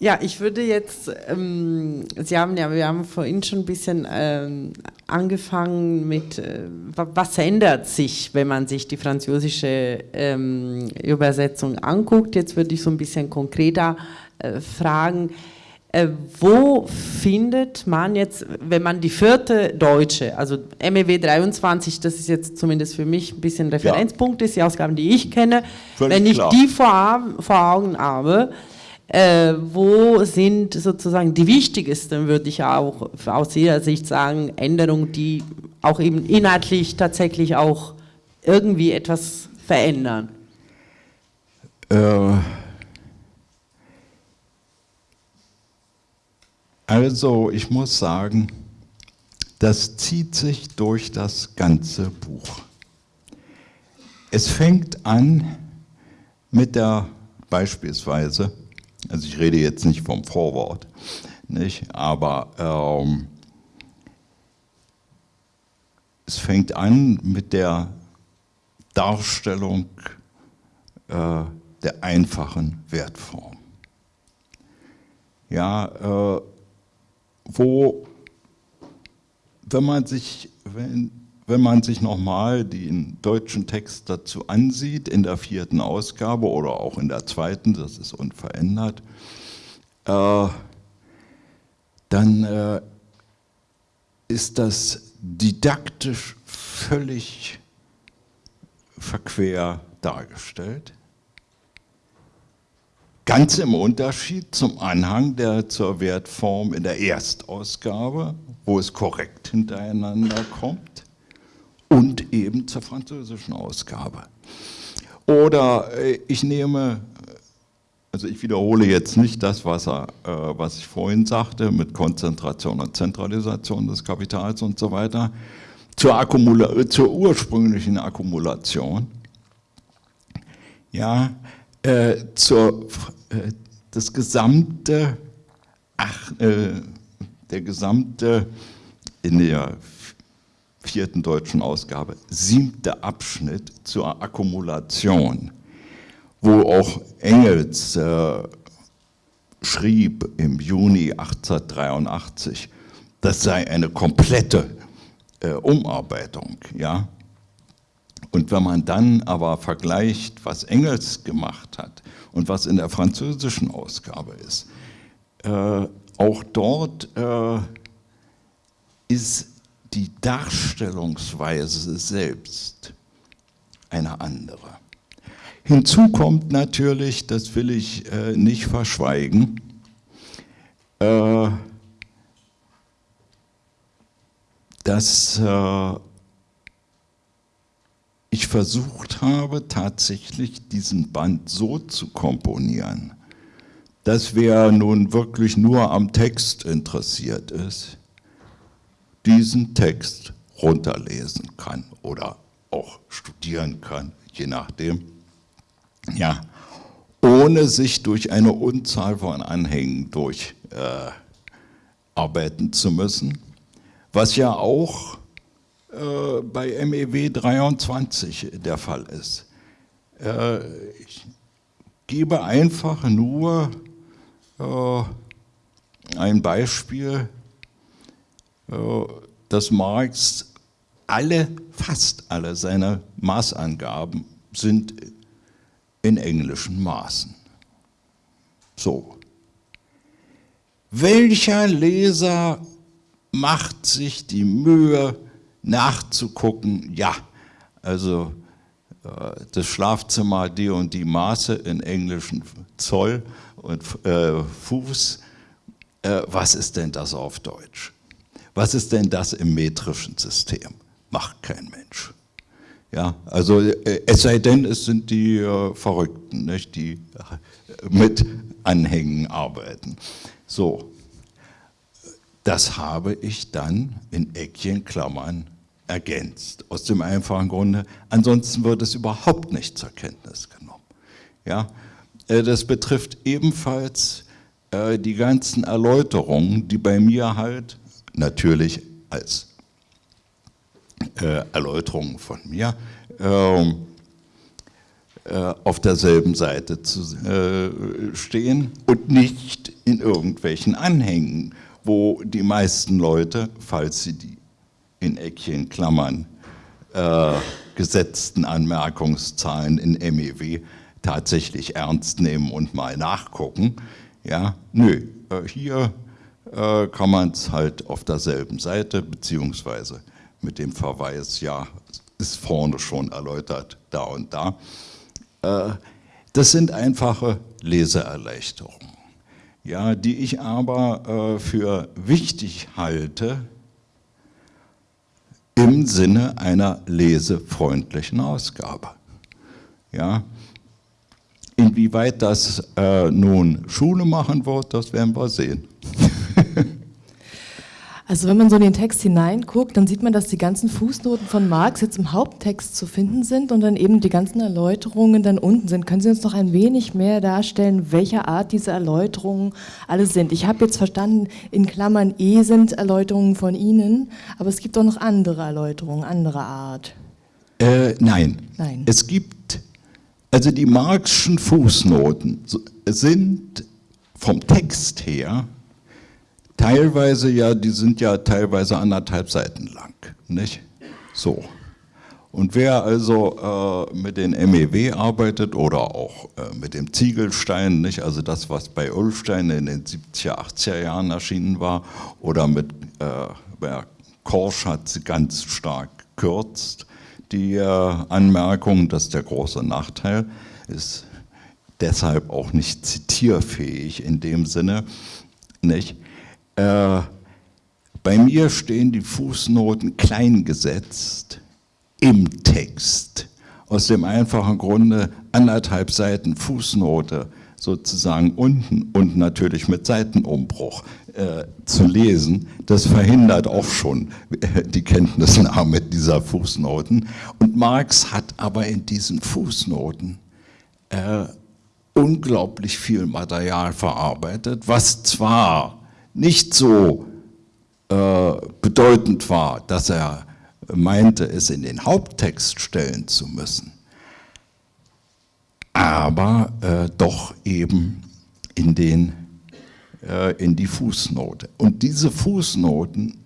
Ja, ich würde jetzt, ähm, Sie haben ja, wir haben vorhin schon ein bisschen ähm, angefangen mit, äh, was ändert sich, wenn man sich die französische ähm, Übersetzung anguckt. Jetzt würde ich so ein bisschen konkreter äh, fragen, äh, wo findet man jetzt, wenn man die vierte deutsche, also MEW 23, das ist jetzt zumindest für mich ein bisschen Referenzpunkt, ja. ist die Ausgaben, die ich kenne, Völlig wenn ich klar. die vor, vor Augen habe, äh, wo sind sozusagen die wichtigsten, würde ich auch aus Ihrer Sicht sagen, Änderungen, die auch eben inhaltlich tatsächlich auch irgendwie etwas verändern? Äh, also ich muss sagen, das zieht sich durch das ganze Buch. Es fängt an mit der beispielsweise also ich rede jetzt nicht vom Vorwort, nicht? aber ähm, es fängt an mit der Darstellung äh, der einfachen Wertform. Ja, äh, wo, wenn man sich, wenn, wenn man sich nochmal den deutschen Text dazu ansieht, in der vierten Ausgabe oder auch in der zweiten, das ist unverändert, äh, dann äh, ist das didaktisch völlig verquer dargestellt. Ganz im Unterschied zum Anhang der zur Wertform in der Erstausgabe, wo es korrekt hintereinander kommt und eben zur französischen Ausgabe. Oder äh, ich nehme, also ich wiederhole jetzt nicht das, was, er, äh, was ich vorhin sagte, mit Konzentration und Zentralisation des Kapitals und so weiter, zur, Akkumula zur ursprünglichen Akkumulation, ja, äh, zur, äh, das gesamte, ach, äh, der gesamte in der vierten deutschen Ausgabe, siebter Abschnitt zur Akkumulation, wo auch Engels äh, schrieb im Juni 1883, das sei eine komplette äh, Umarbeitung. Ja? Und wenn man dann aber vergleicht, was Engels gemacht hat und was in der französischen Ausgabe ist, äh, auch dort äh, ist die Darstellungsweise selbst eine andere. Hinzu kommt natürlich, das will ich äh, nicht verschweigen, äh, dass äh, ich versucht habe, tatsächlich diesen Band so zu komponieren, dass wer nun wirklich nur am Text interessiert ist, diesen Text runterlesen kann oder auch studieren kann, je nachdem. Ja, ohne sich durch eine Unzahl von Anhängen durcharbeiten äh, zu müssen, was ja auch äh, bei MEW 23 der Fall ist. Äh, ich gebe einfach nur äh, ein Beispiel äh, dass Marx alle, fast alle seine Maßangaben sind in englischen Maßen. So. Welcher Leser macht sich die Mühe nachzugucken, ja, also äh, das Schlafzimmer die und die Maße in englischen Zoll und äh, Fuß, äh, was ist denn das auf Deutsch? Was ist denn das im metrischen System? Macht kein Mensch. Ja, also äh, es sei denn, es sind die äh, Verrückten, nicht, die äh, mit Anhängen arbeiten. So, das habe ich dann in Eckchenklammern ergänzt. Aus dem einfachen Grunde, ansonsten wird es überhaupt nicht zur Kenntnis genommen. Ja, äh, das betrifft ebenfalls äh, die ganzen Erläuterungen, die bei mir halt natürlich als äh, Erläuterung von mir ähm, äh, auf derselben Seite zu stehen und nicht in irgendwelchen Anhängen, wo die meisten Leute, falls sie die in Eckchen Klammern äh, gesetzten Anmerkungszahlen in MEW tatsächlich ernst nehmen und mal nachgucken. Ja, nö, äh, hier äh, kann man es halt auf derselben Seite, beziehungsweise mit dem Verweis, ja, ist vorne schon erläutert, da und da. Äh, das sind einfache Leseerleichterungen, ja, die ich aber äh, für wichtig halte im Sinne einer lesefreundlichen Ausgabe. Ja, inwieweit das äh, nun Schule machen wird, das werden wir sehen. Also wenn man so in den Text hineinguckt, dann sieht man, dass die ganzen Fußnoten von Marx jetzt im Haupttext zu finden sind und dann eben die ganzen Erläuterungen dann unten sind. Können Sie uns noch ein wenig mehr darstellen, welcher Art diese Erläuterungen alle sind? Ich habe jetzt verstanden, in Klammern E sind Erläuterungen von Ihnen, aber es gibt auch noch andere Erläuterungen, anderer Art. Äh, nein. nein. Es gibt, also die Marxischen Fußnoten sind vom Text her teilweise ja, die sind ja teilweise anderthalb Seiten lang, nicht? So. Und wer also äh, mit den MEW arbeitet oder auch äh, mit dem Ziegelstein, nicht? also das, was bei Ulfstein in den 70er, 80er Jahren erschienen war, oder mit äh, Korsch hat sie ganz stark gekürzt, die äh, Anmerkung, das ist der große Nachteil, ist deshalb auch nicht zitierfähig in dem Sinne, nicht? Äh, bei mir stehen die Fußnoten klein gesetzt im Text. Aus dem einfachen Grunde anderthalb Seiten Fußnote sozusagen unten und natürlich mit Seitenumbruch äh, zu lesen, das verhindert auch schon die Kenntnisnahme dieser Fußnoten. Und Marx hat aber in diesen Fußnoten äh, unglaublich viel Material verarbeitet, was zwar nicht so äh, bedeutend war, dass er meinte, es in den Haupttext stellen zu müssen, aber äh, doch eben in, den, äh, in die Fußnote. Und diese Fußnoten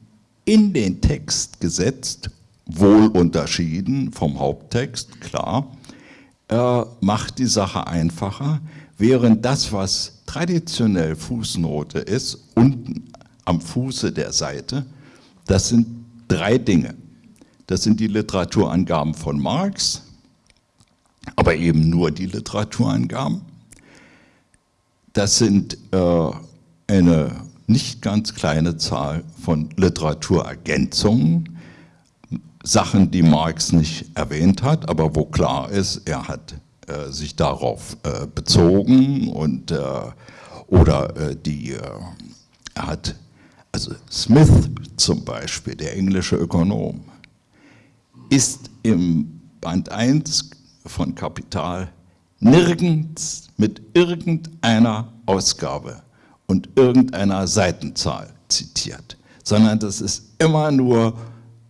in den Text gesetzt, wohl unterschieden vom Haupttext, klar, äh, macht die Sache einfacher, während das, was traditionell Fußnote ist, unten am Fuße der Seite, das sind drei Dinge. Das sind die Literaturangaben von Marx, aber eben nur die Literaturangaben. Das sind äh, eine nicht ganz kleine Zahl von Literaturergänzungen, Sachen, die Marx nicht erwähnt hat, aber wo klar ist, er hat äh, sich darauf äh, bezogen und äh, oder äh, die, er hat, also Smith zum Beispiel, der englische Ökonom, ist im Band 1 von Kapital nirgends mit irgendeiner Ausgabe und irgendeiner Seitenzahl zitiert, sondern das ist immer nur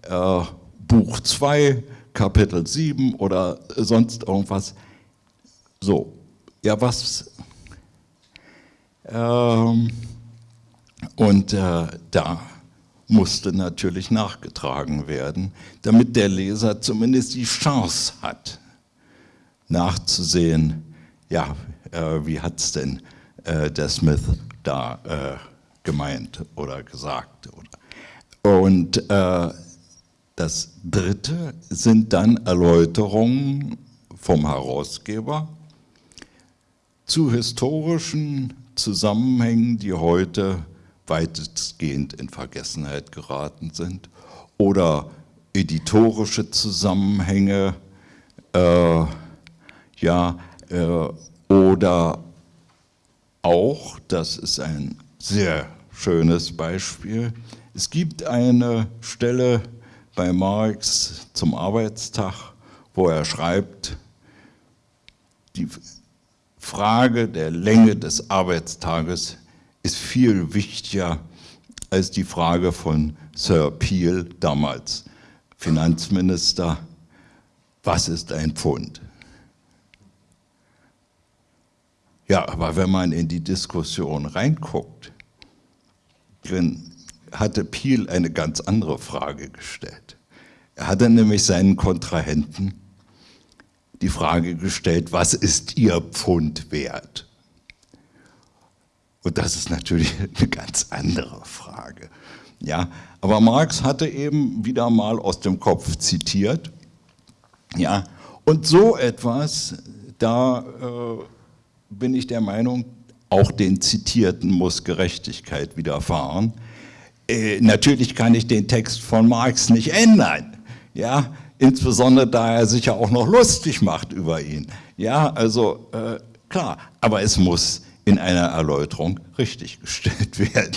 äh, Buch 2, Kapitel 7 oder sonst irgendwas. So, ja, was? Ähm, und äh, da musste natürlich nachgetragen werden, damit der Leser zumindest die Chance hat, nachzusehen, ja, äh, wie hat es denn äh, der Smith da äh, gemeint oder gesagt. Oder. Und äh, das Dritte sind dann Erläuterungen vom Herausgeber, zu historischen Zusammenhängen, die heute weitestgehend in Vergessenheit geraten sind, oder editorische Zusammenhänge, äh, ja, äh, oder auch, das ist ein sehr schönes Beispiel, es gibt eine Stelle bei Marx zum Arbeitstag, wo er schreibt, die Frage der Länge des Arbeitstages ist viel wichtiger als die Frage von Sir Peel, damals Finanzminister, was ist ein Pfund? Ja, aber wenn man in die Diskussion reinguckt, drin hatte Peel eine ganz andere Frage gestellt. Er hatte nämlich seinen Kontrahenten die Frage gestellt, was ist Ihr Pfund wert? Und das ist natürlich eine ganz andere Frage. Ja, aber Marx hatte eben wieder mal aus dem Kopf zitiert. Ja, und so etwas, da äh, bin ich der Meinung, auch den Zitierten muss Gerechtigkeit widerfahren. Äh, natürlich kann ich den Text von Marx nicht ändern. Ja, insbesondere da er sich ja auch noch lustig macht über ihn. Ja, also äh, klar, aber es muss in einer Erläuterung richtiggestellt werden.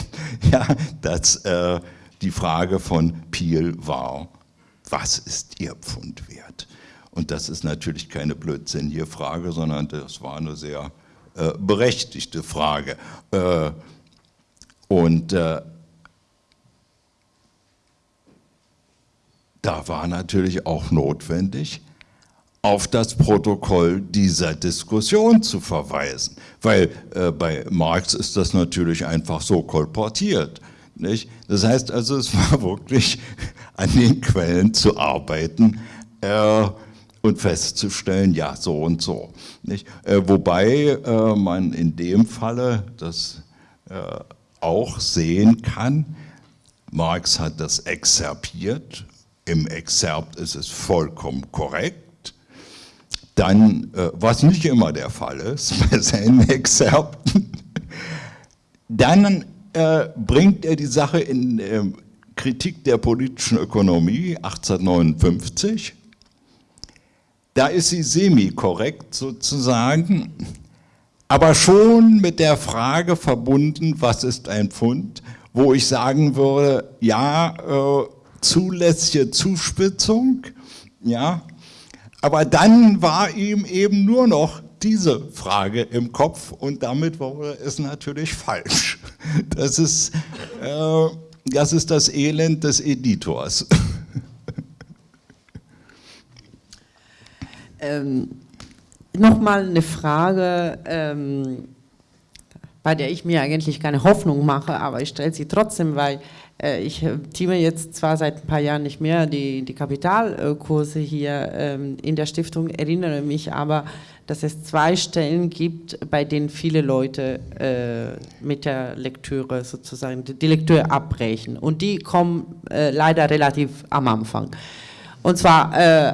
Ja, dass äh, die Frage von Piel war, was ist Ihr Pfund wert? Und das ist natürlich keine blödsinnige Frage, sondern das war eine sehr äh, berechtigte Frage. Äh, und da war natürlich auch notwendig, auf das Protokoll dieser Diskussion zu verweisen. Weil äh, bei Marx ist das natürlich einfach so kolportiert. Nicht? Das heißt also, es war wirklich an den Quellen zu arbeiten äh, und festzustellen, ja, so und so. Äh, wobei äh, man in dem Falle das äh, auch sehen kann, Marx hat das exerpiert, im Exerpt ist es vollkommen korrekt, dann, äh, was nicht immer der Fall ist bei seinen Exzerpten, dann äh, bringt er die Sache in äh, Kritik der politischen Ökonomie 1859. Da ist sie semi-korrekt sozusagen, aber schon mit der Frage verbunden, was ist ein Pfund, wo ich sagen würde, ja, äh, zulässige Zuspitzung, ja, aber dann war ihm eben nur noch diese Frage im Kopf und damit wurde es natürlich falsch. Das ist, äh, das, ist das Elend des Editors. Ähm, Nochmal eine Frage, ähm, bei der ich mir eigentlich keine Hoffnung mache, aber ich stelle sie trotzdem, weil ich äh, teame jetzt zwar seit ein paar Jahren nicht mehr die, die Kapitalkurse hier ähm, in der Stiftung, erinnere mich aber, dass es zwei Stellen gibt, bei denen viele Leute äh, mit der Lektüre sozusagen die Lektüre abbrechen. Und die kommen leider relativ am Anfang. Und zwar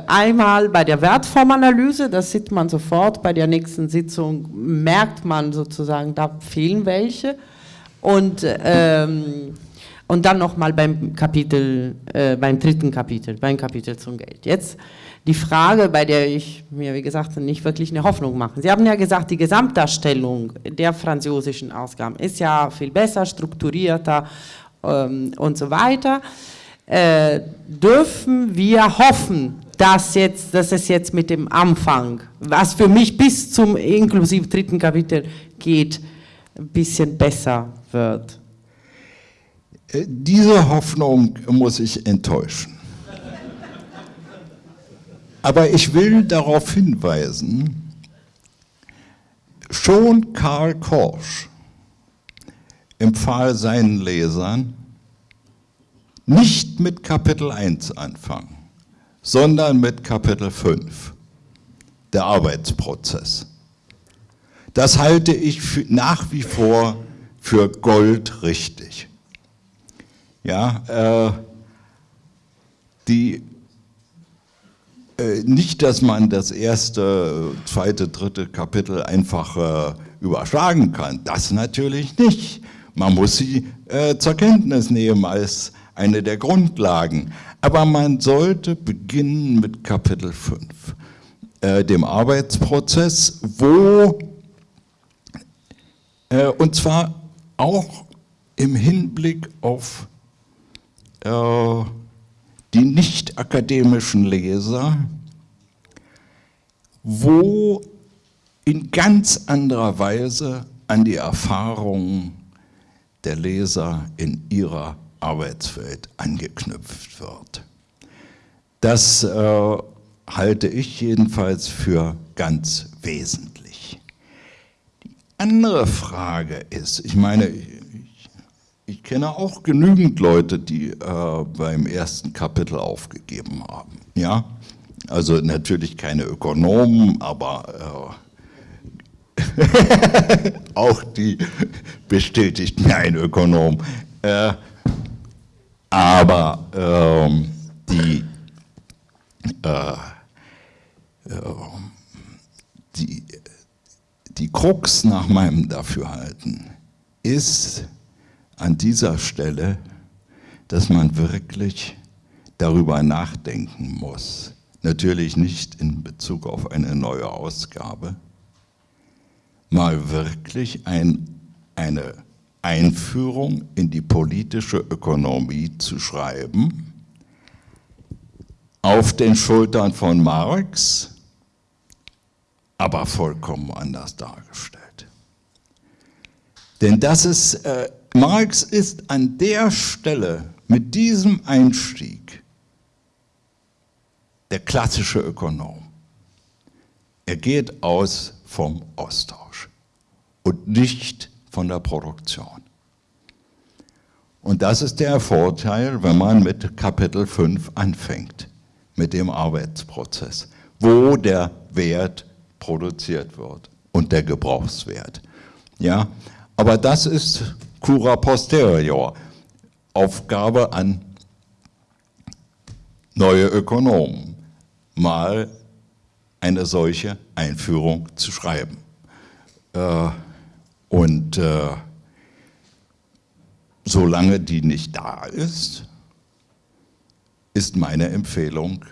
einmal bei der Wertformanalyse, das sieht man sofort, bei der nächsten Sitzung merkt man sozusagen, da fehlen welche. Und ähm, und dann nochmal beim Kapitel, äh, beim dritten Kapitel, beim Kapitel zum Geld. Jetzt die Frage, bei der ich mir, wie gesagt, nicht wirklich eine Hoffnung mache. Sie haben ja gesagt, die Gesamtdarstellung der französischen Ausgaben ist ja viel besser, strukturierter ähm, und so weiter. Äh, dürfen wir hoffen, dass, jetzt, dass es jetzt mit dem Anfang, was für mich bis zum inklusive dritten Kapitel geht, ein bisschen besser wird? Diese Hoffnung muss ich enttäuschen. Aber ich will darauf hinweisen, schon Karl Korsch empfahl seinen Lesern, nicht mit Kapitel 1 anfangen, sondern mit Kapitel 5, der Arbeitsprozess. Das halte ich nach wie vor für goldrichtig. Ja, äh, die, äh, nicht, dass man das erste, zweite, dritte Kapitel einfach äh, überschlagen kann, das natürlich nicht. Man muss sie äh, zur Kenntnis nehmen als eine der Grundlagen. Aber man sollte beginnen mit Kapitel 5, äh, dem Arbeitsprozess, wo, und zwar auch im Hinblick auf die nicht akademischen Leser, wo in ganz anderer Weise an die Erfahrungen der Leser in ihrer Arbeitswelt angeknüpft wird. Das äh, halte ich jedenfalls für ganz wesentlich. Die andere Frage ist, ich meine, ich kenne auch genügend Leute, die äh, beim ersten Kapitel aufgegeben haben. Ja, also natürlich keine Ökonomen, aber äh, auch die bestätigt mir ein Ökonom. Äh, aber ähm, die, äh, die, die Krux nach meinem Dafürhalten ist an dieser Stelle, dass man wirklich darüber nachdenken muss. Natürlich nicht in Bezug auf eine neue Ausgabe, mal wirklich ein, eine Einführung in die politische Ökonomie zu schreiben, auf den Schultern von Marx, aber vollkommen anders dargestellt. Denn das ist, äh, Marx ist an der Stelle mit diesem Einstieg der klassische Ökonom. Er geht aus vom Austausch und nicht von der Produktion. Und das ist der Vorteil, wenn man mit Kapitel 5 anfängt, mit dem Arbeitsprozess, wo der Wert produziert wird und der Gebrauchswert. Ja, aber das ist cura posterior, Aufgabe an neue Ökonomen, mal eine solche Einführung zu schreiben. Äh, und äh, solange die nicht da ist, ist meine Empfehlung,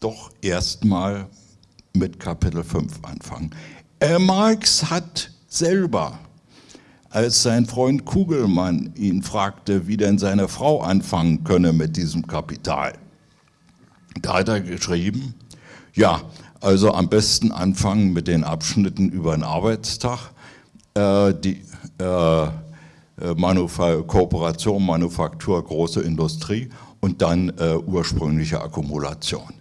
doch erstmal mit Kapitel 5 anfangen. Äh, Marx hat selber, als sein Freund Kugelmann ihn fragte, wie denn seine Frau anfangen könne mit diesem Kapital, da hat er geschrieben, ja, also am besten anfangen mit den Abschnitten über den Arbeitstag äh, die äh, Manufa Kooperation, Manufaktur, große Industrie und dann äh, ursprüngliche Akkumulation.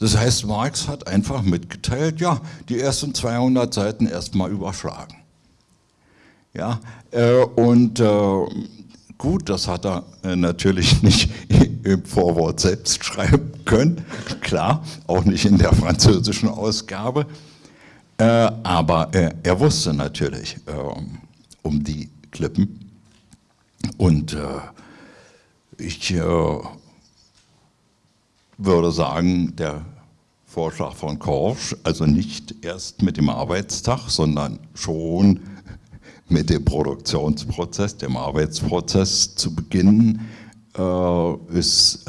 Das heißt, Marx hat einfach mitgeteilt, ja, die ersten 200 Seiten erstmal überschlagen. Ja, äh, und äh, gut, das hat er natürlich nicht im Vorwort selbst schreiben können, klar, auch nicht in der französischen Ausgabe, äh, aber äh, er wusste natürlich äh, um die Klippen. Und äh, ich äh, würde sagen, der Vorschlag von Korsch, also nicht erst mit dem Arbeitstag, sondern schon mit dem Produktionsprozess, dem Arbeitsprozess zu beginnen, äh, ist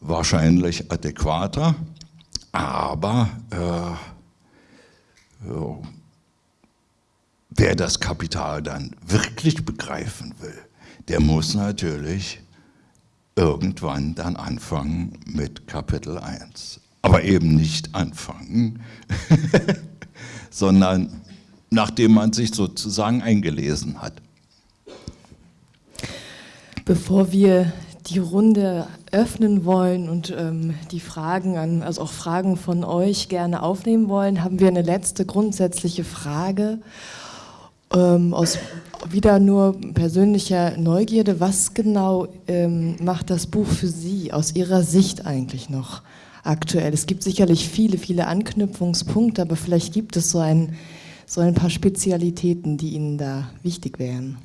wahrscheinlich adäquater. Aber äh, wer das Kapital dann wirklich begreifen will, der muss natürlich irgendwann dann anfangen mit Kapitel 1. Aber eben nicht anfangen, sondern nachdem man sich sozusagen eingelesen hat. Bevor wir die Runde öffnen wollen und ähm, die Fragen an, also auch Fragen von euch gerne aufnehmen wollen, haben wir eine letzte grundsätzliche Frage ähm, aus wieder nur persönlicher Neugierde. Was genau ähm, macht das Buch für Sie aus Ihrer Sicht eigentlich noch aktuell? Es gibt sicherlich viele, viele Anknüpfungspunkte, aber vielleicht gibt es so ein, so ein paar Spezialitäten, die Ihnen da wichtig wären.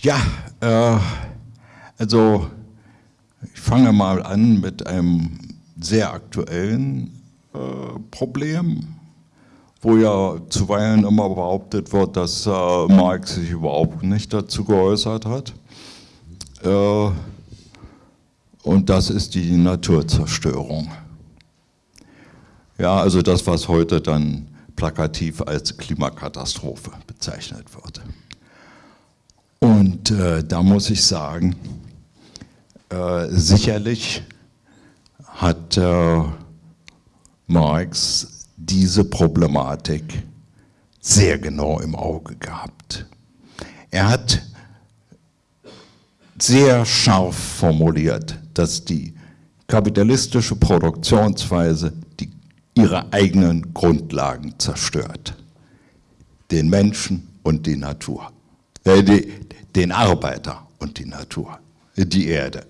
Ja, äh also ich fange mal an mit einem sehr aktuellen äh, Problem, wo ja zuweilen immer behauptet wird, dass äh, Marx sich überhaupt nicht dazu geäußert hat. Äh, und das ist die Naturzerstörung. Ja, also das, was heute dann plakativ als Klimakatastrophe bezeichnet wird. Und äh, da muss ich sagen, äh, sicherlich hat äh, Marx diese Problematik sehr genau im Auge gehabt. Er hat sehr scharf formuliert, dass die kapitalistische Produktionsweise ihre eigenen Grundlagen zerstört. Den Menschen und die Natur. Äh, die, den Arbeiter und die Natur, die Erde.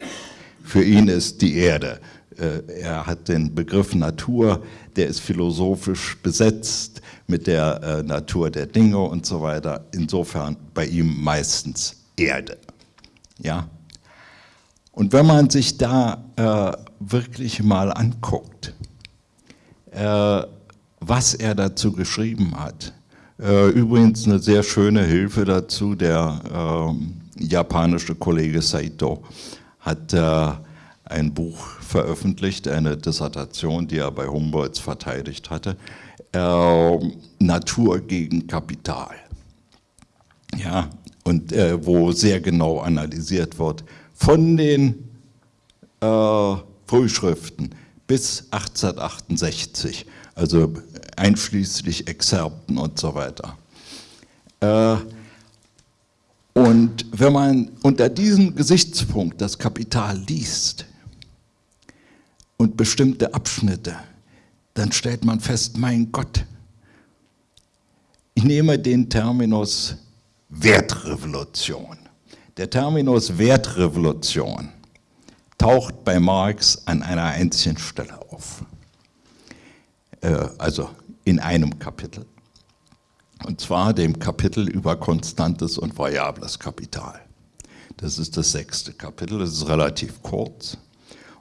Für ihn ist die Erde. Äh, er hat den Begriff Natur, der ist philosophisch besetzt mit der äh, Natur der Dinge und so weiter. Insofern bei ihm meistens Erde. Ja? Und wenn man sich da äh, wirklich mal anguckt, was er dazu geschrieben hat, äh, übrigens eine sehr schöne Hilfe dazu, der ähm, japanische Kollege Saito hat äh, ein Buch veröffentlicht, eine Dissertation, die er bei Humboldt verteidigt hatte, äh, Natur gegen Kapital. Ja, und äh, wo sehr genau analysiert wird, von den äh, Frühschriften bis 1868, also einschließlich Exzerpten und so weiter. Äh, und wenn man unter diesem Gesichtspunkt das Kapital liest und bestimmte Abschnitte, dann stellt man fest, mein Gott, ich nehme den Terminus Wertrevolution. Der Terminus Wertrevolution taucht bei Marx an einer einzigen Stelle auf. Äh, also in einem Kapitel. Und zwar dem Kapitel über konstantes und variables Kapital. Das ist das sechste Kapitel, das ist relativ kurz.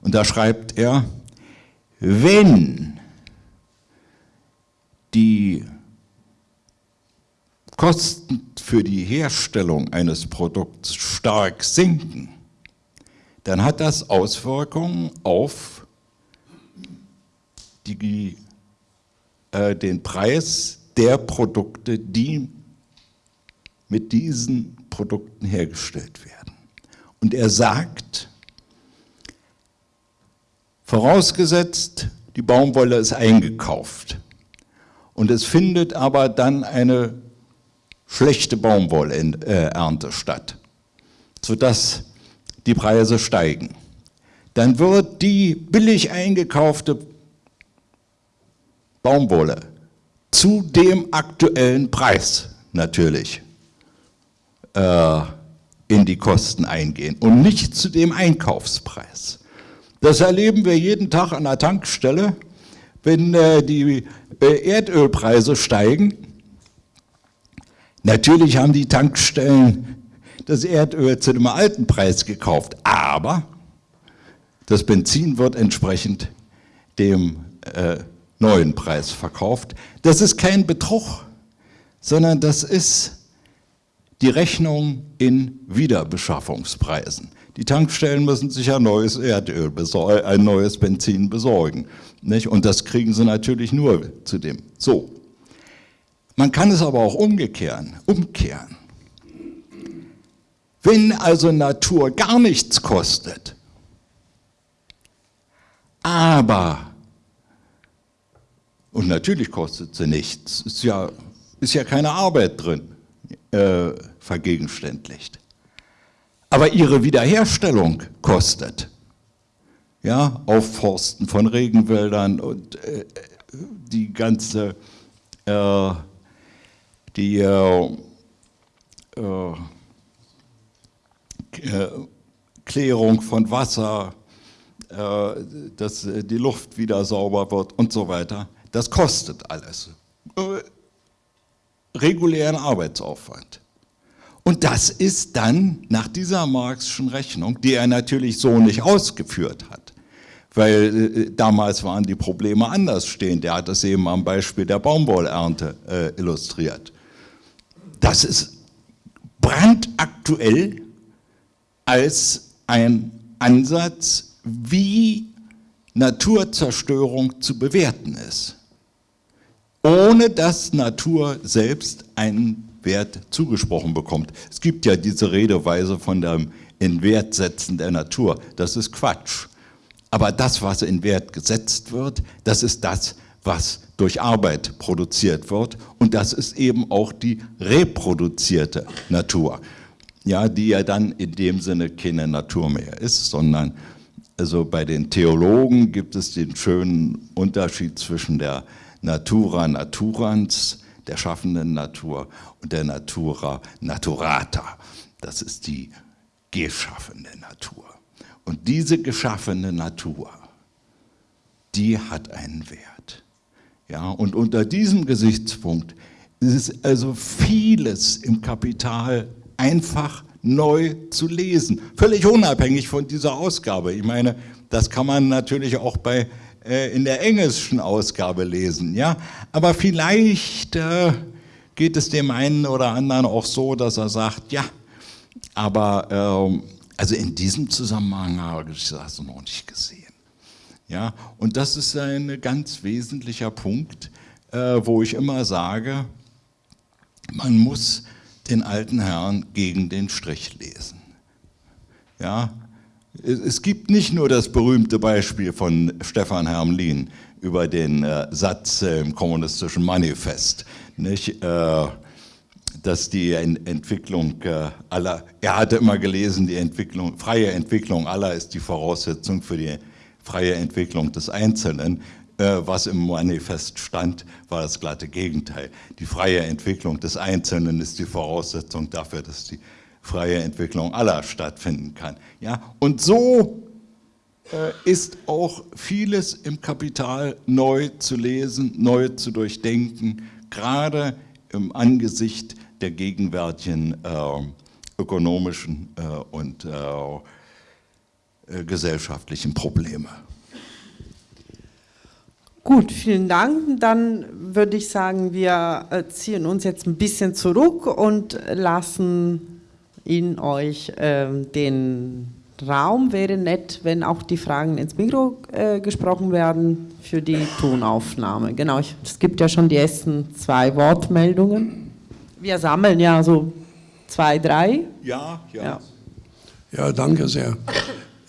Und da schreibt er, wenn die Kosten für die Herstellung eines Produkts stark sinken, dann hat das Auswirkungen auf die, äh, den Preis der Produkte, die mit diesen Produkten hergestellt werden. Und er sagt, vorausgesetzt, die Baumwolle ist eingekauft und es findet aber dann eine schlechte Baumwollernte statt, sodass die Preise steigen. Dann wird die billig eingekaufte Baumwolle zu dem aktuellen Preis natürlich äh, in die Kosten eingehen und nicht zu dem Einkaufspreis. Das erleben wir jeden Tag an der Tankstelle, wenn äh, die äh, Erdölpreise steigen. Natürlich haben die Tankstellen das Erdöl zu dem alten Preis gekauft, aber das Benzin wird entsprechend dem äh, neuen Preis verkauft. Das ist kein Betrug, sondern das ist die Rechnung in Wiederbeschaffungspreisen. Die Tankstellen müssen sich ein neues Erdöl, ein neues Benzin besorgen. Nicht? Und das kriegen sie natürlich nur zu dem. So. Man kann es aber auch umkehren. umkehren. Wenn also Natur gar nichts kostet, aber und natürlich kostet sie nichts, ist ja, ist ja keine Arbeit drin, äh, vergegenständlicht. Aber ihre Wiederherstellung kostet. Ja, Aufforsten von Regenwäldern und äh, die ganze äh, die äh, äh, Klärung von Wasser, äh, dass die Luft wieder sauber wird und so weiter. Das kostet alles. Äh, regulären Arbeitsaufwand. Und das ist dann nach dieser Marxischen Rechnung, die er natürlich so nicht ausgeführt hat, weil äh, damals waren die Probleme anders stehend. Er hat das eben am Beispiel der Baumwollernte äh, illustriert. Das ist brandaktuell als ein Ansatz, wie Naturzerstörung zu bewerten ist ohne dass Natur selbst einen Wert zugesprochen bekommt. Es gibt ja diese Redeweise von dem Inwertsetzen der Natur. Das ist Quatsch. Aber das, was in Wert gesetzt wird, das ist das, was durch Arbeit produziert wird. Und das ist eben auch die reproduzierte Natur. Ja, die ja dann in dem Sinne keine Natur mehr ist, sondern also bei den Theologen gibt es den schönen Unterschied zwischen der Natura naturans, der schaffenden Natur und der Natura naturata. Das ist die geschaffene Natur. Und diese geschaffene Natur, die hat einen Wert. Ja, und unter diesem Gesichtspunkt ist also vieles im Kapital einfach neu zu lesen, völlig unabhängig von dieser Ausgabe. Ich meine, das kann man natürlich auch bei, äh, in der englischen Ausgabe lesen, ja. Aber vielleicht äh, geht es dem einen oder anderen auch so, dass er sagt, ja, aber äh, also in diesem Zusammenhang habe ich das noch nicht gesehen. Ja, und das ist ein ganz wesentlicher Punkt, äh, wo ich immer sage, man muss den alten Herrn gegen den Strich lesen. Ja, es gibt nicht nur das berühmte Beispiel von Stefan Hermlin über den äh, Satz im kommunistischen Manifest, nicht, äh, dass die Entwicklung äh, aller, er hatte immer gelesen, die Entwicklung, freie Entwicklung aller ist die Voraussetzung für die freie Entwicklung des Einzelnen. Äh, was im Manifest stand, war das glatte Gegenteil. Die freie Entwicklung des Einzelnen ist die Voraussetzung dafür, dass die freie Entwicklung aller stattfinden kann. Ja? Und so äh, ist auch vieles im Kapital neu zu lesen, neu zu durchdenken, gerade im Angesicht der gegenwärtigen äh, ökonomischen äh, und äh, gesellschaftlichen Probleme. Gut, vielen Dank. Dann würde ich sagen, wir äh, ziehen uns jetzt ein bisschen zurück und lassen Ihnen euch äh, den Raum. Wäre nett, wenn auch die Fragen ins Mikro äh, gesprochen werden für die Tonaufnahme. Genau, ich, es gibt ja schon die ersten zwei Wortmeldungen. Wir sammeln ja so zwei, drei. Ja, ja. Ja, ja danke sehr.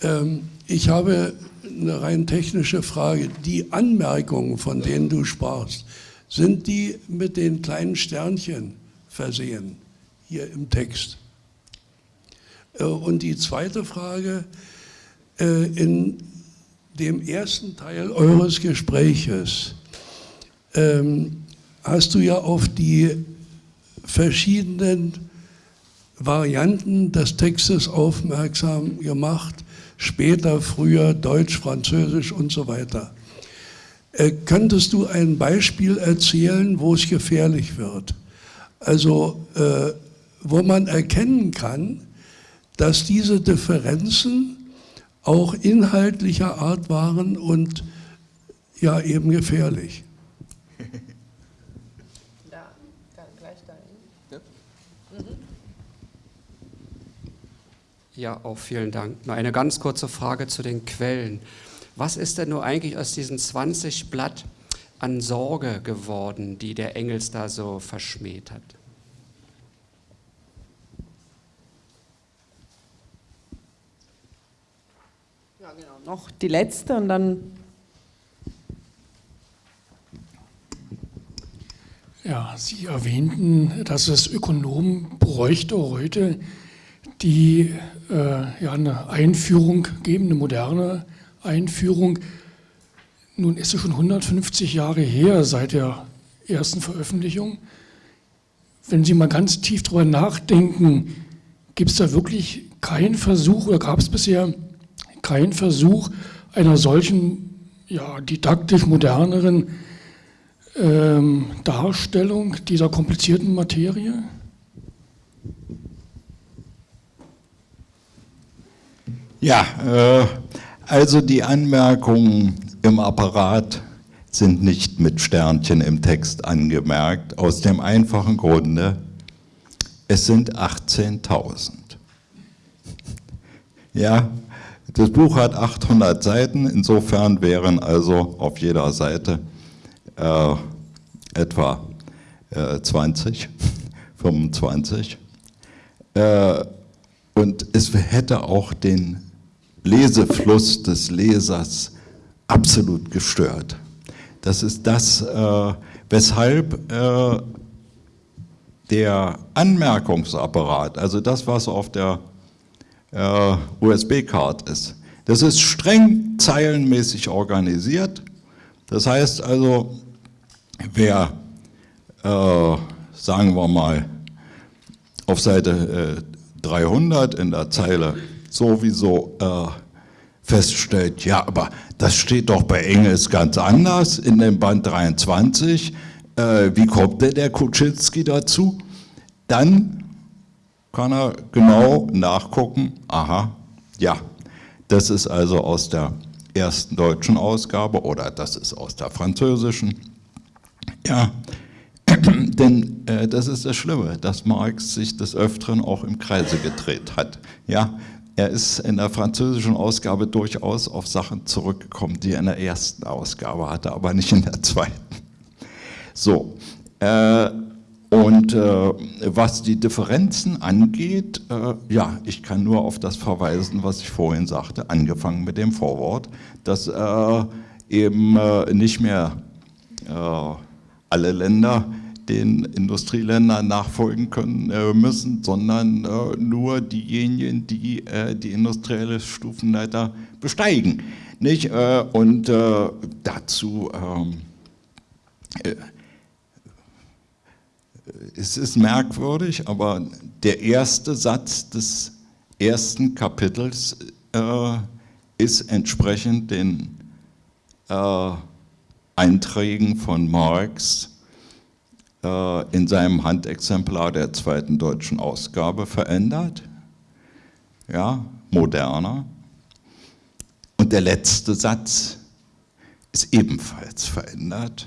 Ähm, ich habe eine rein technische Frage. Die Anmerkungen, von denen du sprachst, sind die mit den kleinen Sternchen versehen, hier im Text? Äh, und die zweite Frage, äh, in dem ersten Teil eures Gespräches ähm, hast du ja auf die verschiedenen Varianten des Textes aufmerksam gemacht, später, früher Deutsch, Französisch und so weiter. Äh, könntest du ein Beispiel erzählen, wo es gefährlich wird? Also, äh, wo man erkennen kann, dass diese Differenzen auch inhaltlicher Art waren und ja eben gefährlich. Ja, auch vielen Dank. Nur eine ganz kurze Frage zu den Quellen. Was ist denn nur eigentlich aus diesen 20 Blatt an Sorge geworden, die der Engels da so verschmäht hat? Ja, genau. Noch die letzte und dann. Ja, Sie erwähnten, dass es Ökonomen bräuchte heute, die ja, eine Einführung geben, eine moderne Einführung. Nun ist es schon 150 Jahre her seit der ersten Veröffentlichung. Wenn Sie mal ganz tief darüber nachdenken, gibt es da wirklich keinen Versuch oder gab es bisher keinen Versuch einer solchen ja, didaktisch moderneren ähm, Darstellung dieser komplizierten Materie? Ja, äh, also die Anmerkungen im Apparat sind nicht mit Sternchen im Text angemerkt, aus dem einfachen Grunde, es sind 18.000. Ja, das Buch hat 800 Seiten, insofern wären also auf jeder Seite äh, etwa äh, 20, 25. Äh, und es hätte auch den Lesefluss des Lesers absolut gestört. Das ist das, äh, weshalb äh, der Anmerkungsapparat, also das, was auf der äh, USB-Card ist, das ist streng zeilenmäßig organisiert. Das heißt also, wer äh, sagen wir mal, auf Seite äh, 300 in der Zeile sowieso äh, feststellt, ja, aber das steht doch bei Engels ganz anders in dem Band 23, äh, wie kommt denn der Kuczynski dazu? Dann kann er genau nachgucken, aha, ja, das ist also aus der ersten deutschen Ausgabe oder das ist aus der französischen. Ja, denn äh, das ist das Schlimme, dass Marx sich des Öfteren auch im Kreise gedreht hat. Ja, er ist in der französischen Ausgabe durchaus auf Sachen zurückgekommen, die er in der ersten Ausgabe hatte, aber nicht in der zweiten. So, äh, und äh, was die Differenzen angeht, äh, ja, ich kann nur auf das verweisen, was ich vorhin sagte, angefangen mit dem Vorwort, dass äh, eben äh, nicht mehr äh, alle Länder den Industrieländern nachfolgen können äh, müssen, sondern nur diejenigen, die die industrielle Stufenleiter besteigen. Nicht? und dazu ähm, es ist merkwürdig, aber der erste Satz des ersten Kapitels äh, ist entsprechend den äh, Einträgen von Marx äh, in seinem Handexemplar der zweiten deutschen Ausgabe verändert, ja, moderner. Und der letzte Satz ist ebenfalls verändert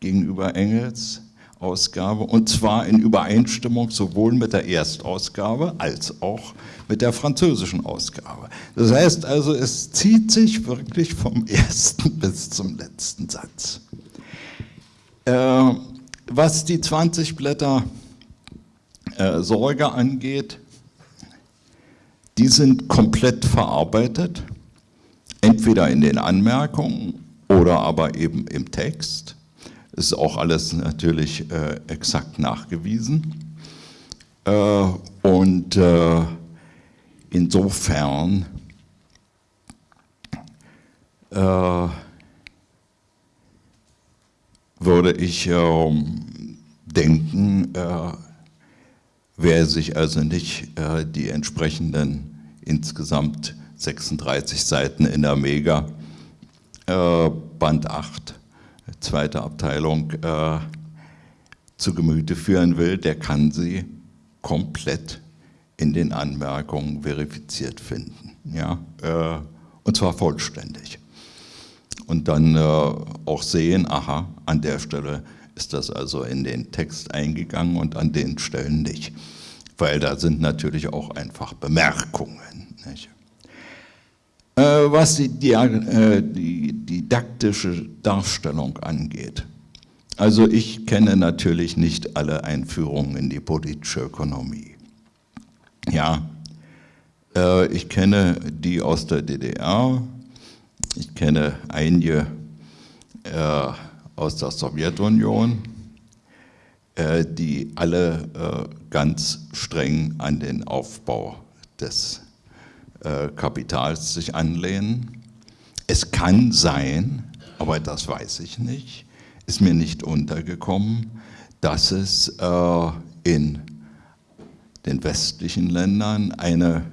gegenüber Engels. Ausgabe und zwar in Übereinstimmung sowohl mit der Erstausgabe als auch mit der französischen Ausgabe. Das heißt also, es zieht sich wirklich vom ersten bis zum letzten Satz. Äh, was die 20 Blätter äh, Sorge angeht, die sind komplett verarbeitet, entweder in den Anmerkungen oder aber eben im Text ist auch alles natürlich äh, exakt nachgewiesen. Äh, und äh, insofern äh, würde ich ähm, denken, äh, wer sich also nicht äh, die entsprechenden insgesamt 36 Seiten in der Mega Band 8 zweite Abteilung äh, zu Gemüte führen will, der kann sie komplett in den Anmerkungen verifiziert finden. Ja? Äh, und zwar vollständig. Und dann äh, auch sehen, aha, an der Stelle ist das also in den Text eingegangen und an den Stellen nicht. Weil da sind natürlich auch einfach Bemerkungen. Äh, was die, die, äh, die, didaktische Darstellung angeht. Also ich kenne natürlich nicht alle Einführungen in die politische Ökonomie. Ja, äh, ich kenne die aus der DDR, ich kenne einige aus der Sowjetunion, die alle ganz streng an den Aufbau des äh, Kapitals sich anlehnen. Es kann sein, aber das weiß ich nicht, ist mir nicht untergekommen, dass es äh, in den westlichen Ländern eine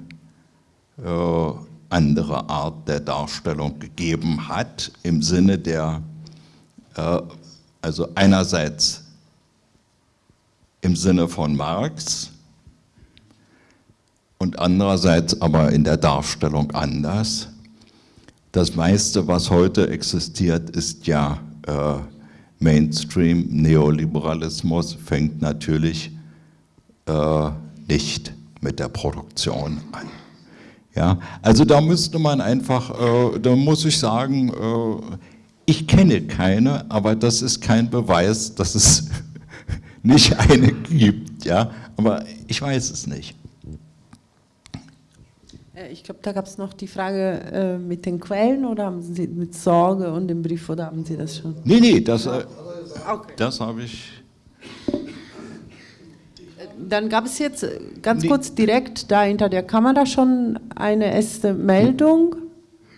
äh, andere Art der Darstellung gegeben hat, im Sinne der, äh, also einerseits im Sinne von Marx, und andererseits aber in der Darstellung anders. Das meiste, was heute existiert, ist ja äh, Mainstream, Neoliberalismus, fängt natürlich äh, nicht mit der Produktion an. Ja, also da müsste man einfach, äh, da muss ich sagen, äh, ich kenne keine, aber das ist kein Beweis, dass es nicht eine gibt. Ja, aber ich weiß es nicht. Äh, ich glaube, da gab es noch die Frage äh, mit den Quellen oder haben Sie mit Sorge und dem Brief oder haben Sie das schon? Nee, nee, das, äh, okay. das habe ich. Dann gab es jetzt äh, ganz nee. kurz direkt da hinter der Kamera schon eine erste Meldung.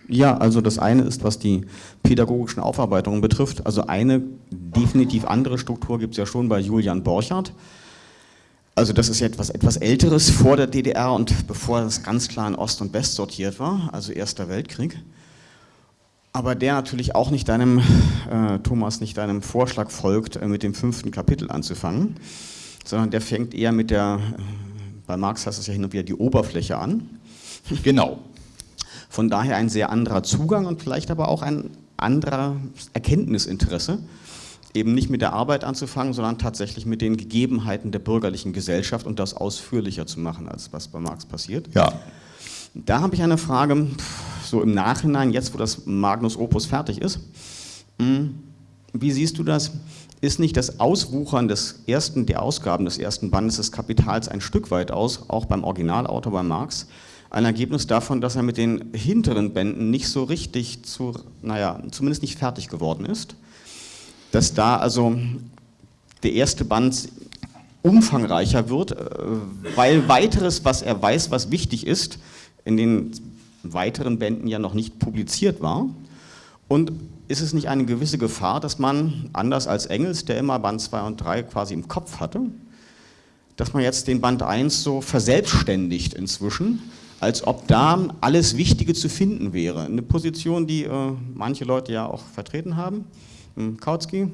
Ja, also das eine ist, was die pädagogischen Aufarbeitungen betrifft. Also eine definitiv andere Struktur gibt es ja schon bei Julian Borchardt. Also das ist ja etwas, etwas Älteres vor der DDR und bevor es ganz klar in Ost und West sortiert war, also Erster Weltkrieg. Aber der natürlich auch nicht deinem, äh, Thomas, nicht deinem Vorschlag folgt, äh, mit dem fünften Kapitel anzufangen, sondern der fängt eher mit der, bei Marx heißt es ja hin und wieder die Oberfläche an. Genau. Von daher ein sehr anderer Zugang und vielleicht aber auch ein anderer Erkenntnisinteresse, eben nicht mit der Arbeit anzufangen, sondern tatsächlich mit den Gegebenheiten der bürgerlichen Gesellschaft und das ausführlicher zu machen, als was bei Marx passiert. Ja. Da habe ich eine Frage, so im Nachhinein, jetzt wo das Magnus Opus fertig ist. Hm, wie siehst du das? Ist nicht das Auswuchern des ersten, der Ausgaben des ersten Bandes des Kapitals ein Stück weit aus, auch beim Originalautor bei Marx, ein Ergebnis davon, dass er mit den hinteren Bänden nicht so richtig zu, naja, zumindest nicht fertig geworden ist? Dass da also der erste Band umfangreicher wird, äh, weil weiteres, was er weiß, was wichtig ist, in den weiteren Bänden ja noch nicht publiziert war. Und ist es nicht eine gewisse Gefahr, dass man, anders als Engels, der immer Band 2 und 3 quasi im Kopf hatte, dass man jetzt den Band 1 so verselbstständigt inzwischen, als ob da alles Wichtige zu finden wäre. Eine Position, die äh, manche Leute ja auch vertreten haben. Hm, Kautsky,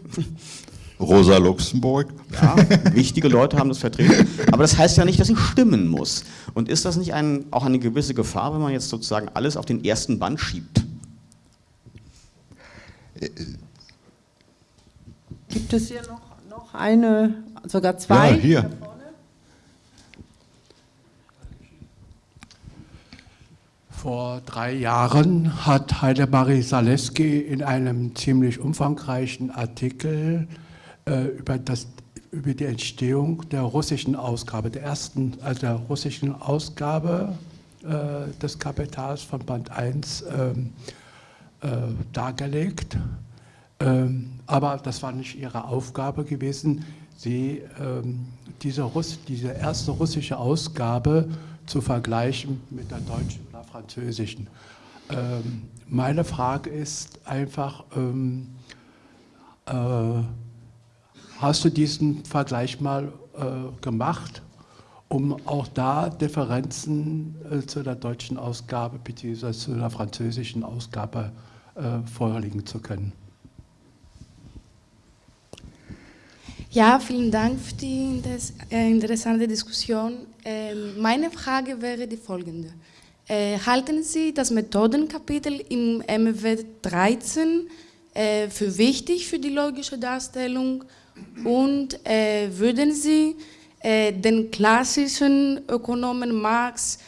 Rosa Luxemburg. ja, wichtige Leute haben das vertreten, aber das heißt ja nicht, dass sie stimmen muss. Und ist das nicht ein, auch eine gewisse Gefahr, wenn man jetzt sozusagen alles auf den ersten Band schiebt? Gibt es hier noch, noch eine, sogar zwei? Ja, hier. Vor drei Jahren hat Heidemarie Zaleski in einem ziemlich umfangreichen Artikel äh, über, das, über die Entstehung der russischen Ausgabe, der ersten, also der russischen Ausgabe äh, des Kapitals von Band 1 ähm, äh, dargelegt. Ähm, aber das war nicht ihre Aufgabe gewesen, sie, ähm, diese, Russ diese erste russische Ausgabe zu vergleichen mit der deutschen oder französischen. Ähm, meine Frage ist einfach, ähm, äh, hast du diesen Vergleich mal äh, gemacht, um auch da Differenzen äh, zu der deutschen Ausgabe bzw. zu der französischen Ausgabe äh, vorlegen zu können? Ja, vielen Dank für die äh, interessante Diskussion. Ähm, meine Frage wäre die folgende. Äh, halten Sie das Methodenkapitel im MW 13 äh, für wichtig für die logische Darstellung und würden Sie den klassischen Ökonomen Marx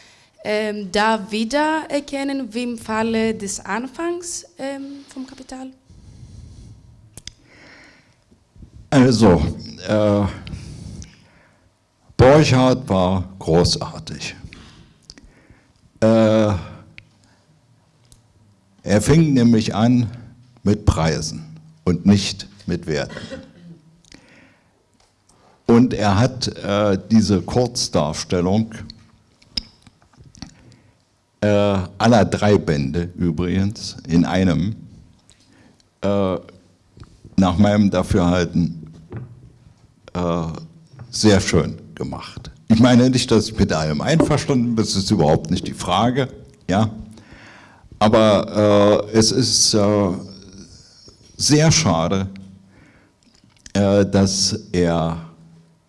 ähm, da wiedererkennen wie im Falle des Anfangs ähm, vom Kapital? Also, äh, Borchardt war großartig. Äh, er fing nämlich an mit Preisen und nicht mit Werten. Und er hat äh, diese Kurzdarstellung äh, aller drei Bände übrigens in einem äh, nach meinem Dafürhalten äh, sehr schön gemacht. Ich meine nicht, dass ich mit allem einverstanden bin, das ist überhaupt nicht die Frage, ja. Aber äh, es ist äh, sehr schade, äh, dass er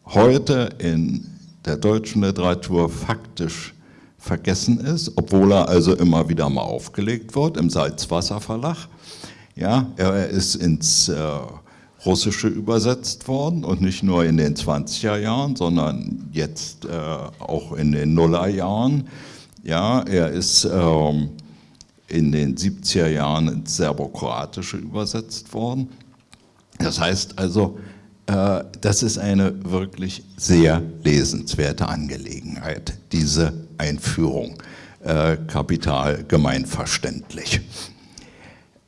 heute in der deutschen Literatur faktisch vergessen ist, obwohl er also immer wieder mal aufgelegt wird im Salzwasser Verlag. Ja, er ist ins äh, Russische übersetzt worden und nicht nur in den 20er Jahren, sondern jetzt äh, auch in den Nullerjahren. Ja, er ist ähm, in den 70er Jahren ins Serbokroatische übersetzt worden. Das heißt also, äh, das ist eine wirklich sehr lesenswerte Angelegenheit, diese Einführung, äh, Kapital gemeinverständlich.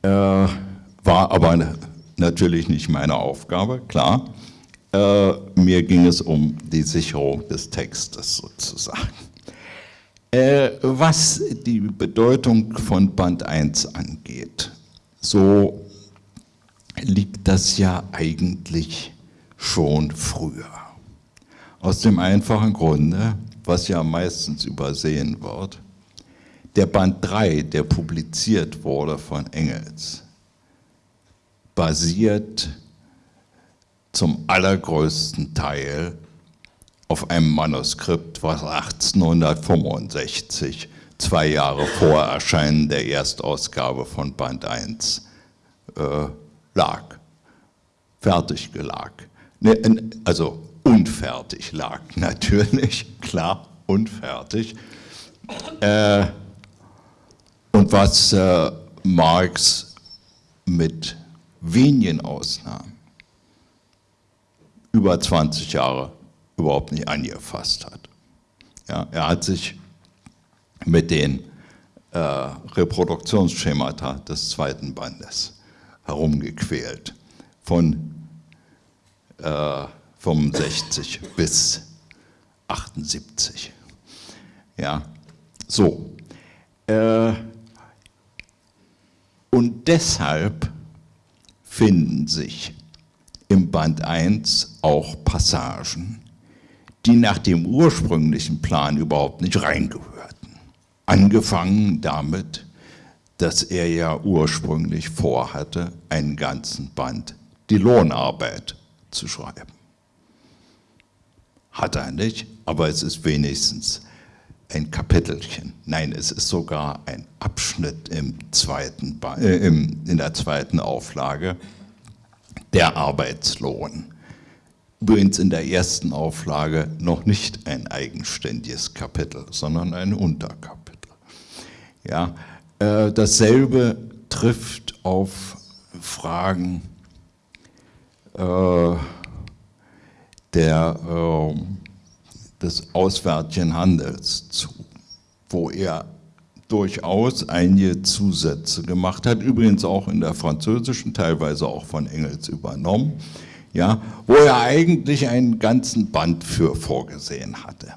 Äh, war aber natürlich nicht meine Aufgabe, klar. Äh, mir ging es um die Sicherung des Textes sozusagen. Äh, was die Bedeutung von Band 1 angeht, so liegt das ja eigentlich schon früher. Aus dem einfachen Grunde, was ja meistens übersehen wird, der Band 3, der publiziert wurde von Engels, basiert zum allergrößten Teil auf einem Manuskript, was 1865, zwei Jahre vor Erscheinen der Erstausgabe von Band 1, äh, lag, fertig gelag. Ne, also unfertig lag natürlich, klar, unfertig. Äh, und was äh, Marx mit wenigen Ausnahmen über 20 Jahre überhaupt nicht angefasst hat. Ja, er hat sich mit den äh, Reproduktionsschemata des zweiten Bandes herumgequält, von äh, 65 bis 78. Ja, so. Äh, und deshalb finden sich im Band 1 auch Passagen, die nach dem ursprünglichen Plan überhaupt nicht reingehörten. Angefangen damit, dass er ja ursprünglich vorhatte, einen ganzen Band die Lohnarbeit zu schreiben. Hat er nicht, aber es ist wenigstens ein Kapitelchen. Nein, es ist sogar ein Abschnitt im zweiten, äh, im, in der zweiten Auflage, der Arbeitslohn. Übrigens in der ersten Auflage noch nicht ein eigenständiges Kapitel, sondern ein Unterkapitel. Ja, äh, dasselbe trifft auf Fragen äh, der, äh, des auswärtigen Handels zu, wo er durchaus einige Zusätze gemacht hat, übrigens auch in der französischen, teilweise auch von Engels übernommen, ja, wo er eigentlich einen ganzen Band für vorgesehen hatte.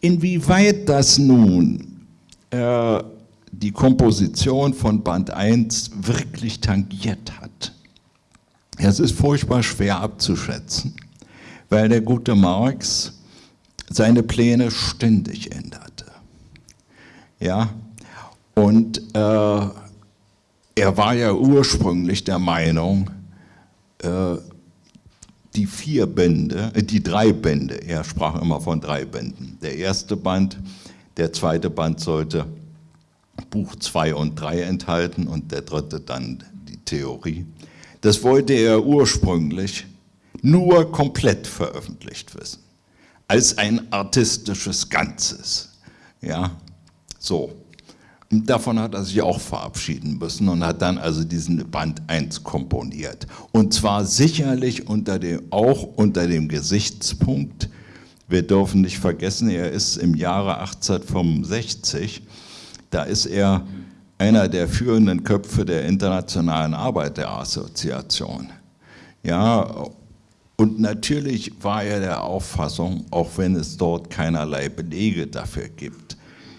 Inwieweit das nun äh, die Komposition von Band 1 wirklich tangiert hat, es ist furchtbar schwer abzuschätzen, weil der gute Marx seine Pläne ständig änderte. Ja, und äh, er war ja ursprünglich der Meinung, äh, die vier Bände, äh, die drei Bände, er sprach immer von drei Bänden. Der erste Band, der zweite Band sollte Buch 2 und 3 enthalten und der dritte dann die Theorie. Das wollte er ursprünglich nur komplett veröffentlicht wissen, als ein artistisches Ganzes. Ja, so. Davon hat er sich auch verabschieden müssen und hat dann also diesen Band 1 komponiert. Und zwar sicherlich unter dem, auch unter dem Gesichtspunkt, wir dürfen nicht vergessen, er ist im Jahre 1865, da ist er einer der führenden Köpfe der Internationalen Arbeiterassoziation. Ja, und natürlich war er der Auffassung, auch wenn es dort keinerlei Belege dafür gibt,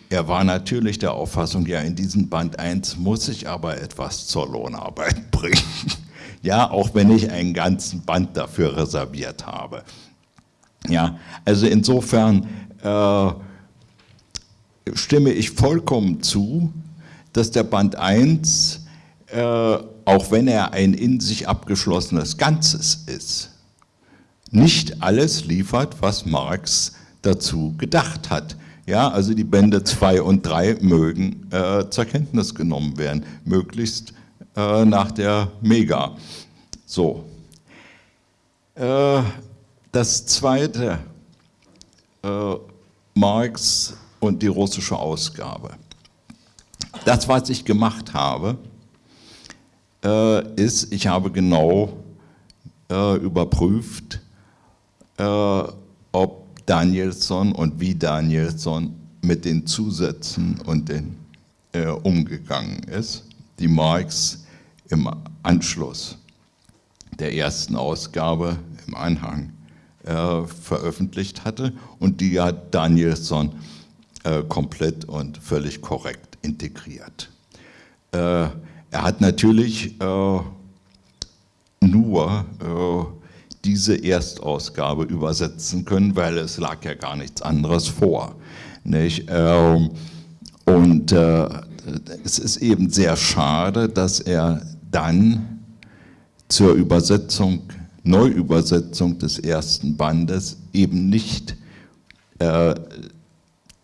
er war natürlich der Auffassung, ja, in diesem Band 1 muss ich aber etwas zur Lohnarbeit bringen. Ja, auch wenn ich einen ganzen Band dafür reserviert habe. Ja, also insofern äh, stimme ich vollkommen zu, dass der Band 1, äh, auch wenn er ein in sich abgeschlossenes Ganzes ist, nicht alles liefert, was Marx dazu gedacht hat. Ja, also die Bände 2 und 3 mögen äh, zur Kenntnis genommen werden, möglichst äh, nach der Mega. So. Äh, das zweite, äh, Marx und die russische Ausgabe. Das, was ich gemacht habe, äh, ist, ich habe genau äh, ob Danielson und wie Danielson mit den Zusätzen und den äh, umgegangen ist, die Marx im Anschluss der ersten Ausgabe im Anhang äh, veröffentlicht hatte und die hat Danielson äh, komplett und völlig korrekt integriert. Äh, er hat natürlich äh, diese Erstausgabe übersetzen können, weil es lag ja gar nichts anderes vor. Nicht? Ähm, und äh, es ist eben sehr schade, dass er dann zur Übersetzung, Neuübersetzung des ersten Bandes eben nicht äh,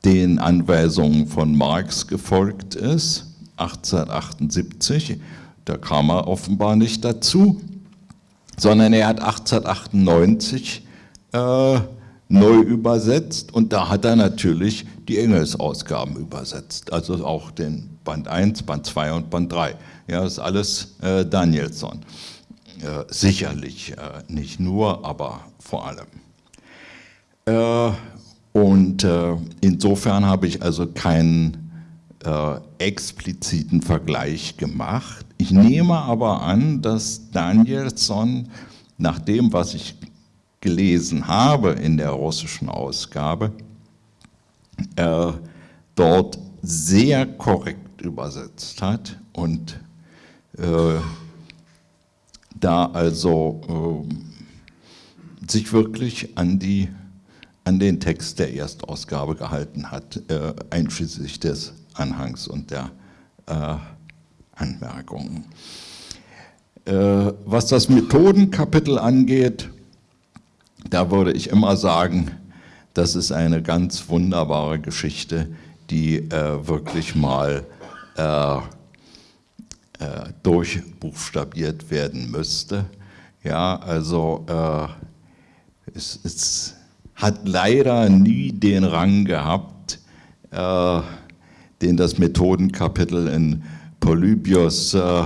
den Anweisungen von Marx gefolgt ist, 1878, da kam er offenbar nicht dazu, sondern er hat 1898 äh, neu übersetzt und da hat er natürlich die Engelsausgaben übersetzt, also auch den Band 1, Band 2 und Band 3. Ja, das ist alles äh, Danielson. Äh, sicherlich äh, nicht nur, aber vor allem. Äh, und äh, insofern habe ich also keinen expliziten Vergleich gemacht. Ich nehme aber an, dass Danielson nach dem, was ich gelesen habe in der russischen Ausgabe, äh, dort sehr korrekt übersetzt hat und äh, da also äh, sich wirklich an, die, an den Text der Erstausgabe gehalten hat, äh, einschließlich des Anhangs und der äh, Anmerkungen. Äh, was das Methodenkapitel angeht, da würde ich immer sagen, das ist eine ganz wunderbare Geschichte, die äh, wirklich mal äh, äh, durchbuchstabiert werden müsste. Ja, also äh, es, es, hat leider nie den Rang gehabt, äh, den das Methodenkapitel in Polybios äh,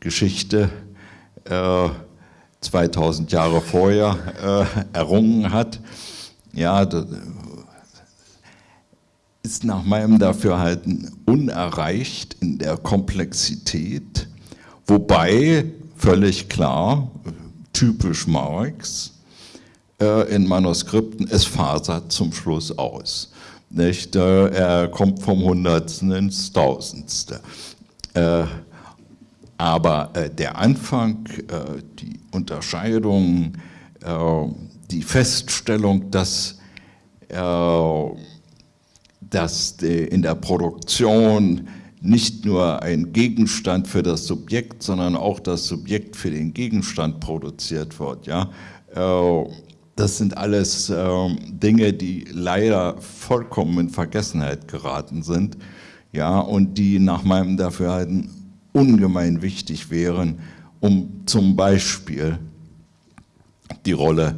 Geschichte 2000 Jahre vorher errungen hat. Ja, ist nach meinem Dafürhalten unerreicht in der Komplexität, wobei völlig klar, typisch Marx, äh, in Manuskripten, es fasert zum Schluss aus. Nicht? Äh, er kommt vom Hundertsten ins Tausendste. Äh, aber der Anfang, die Unterscheidung, die Feststellung, dass dass in der Produktion nicht nur ein Gegenstand für das Subjekt, sondern auch das Subjekt für den Gegenstand produziert wird. Ja? Äh, das sind alles ähm, Dinge, die leider vollkommen in Vergessenheit geraten sind ja, und die nach meinem Dafürhalten ungemein wichtig wären, um zum Beispiel die Rolle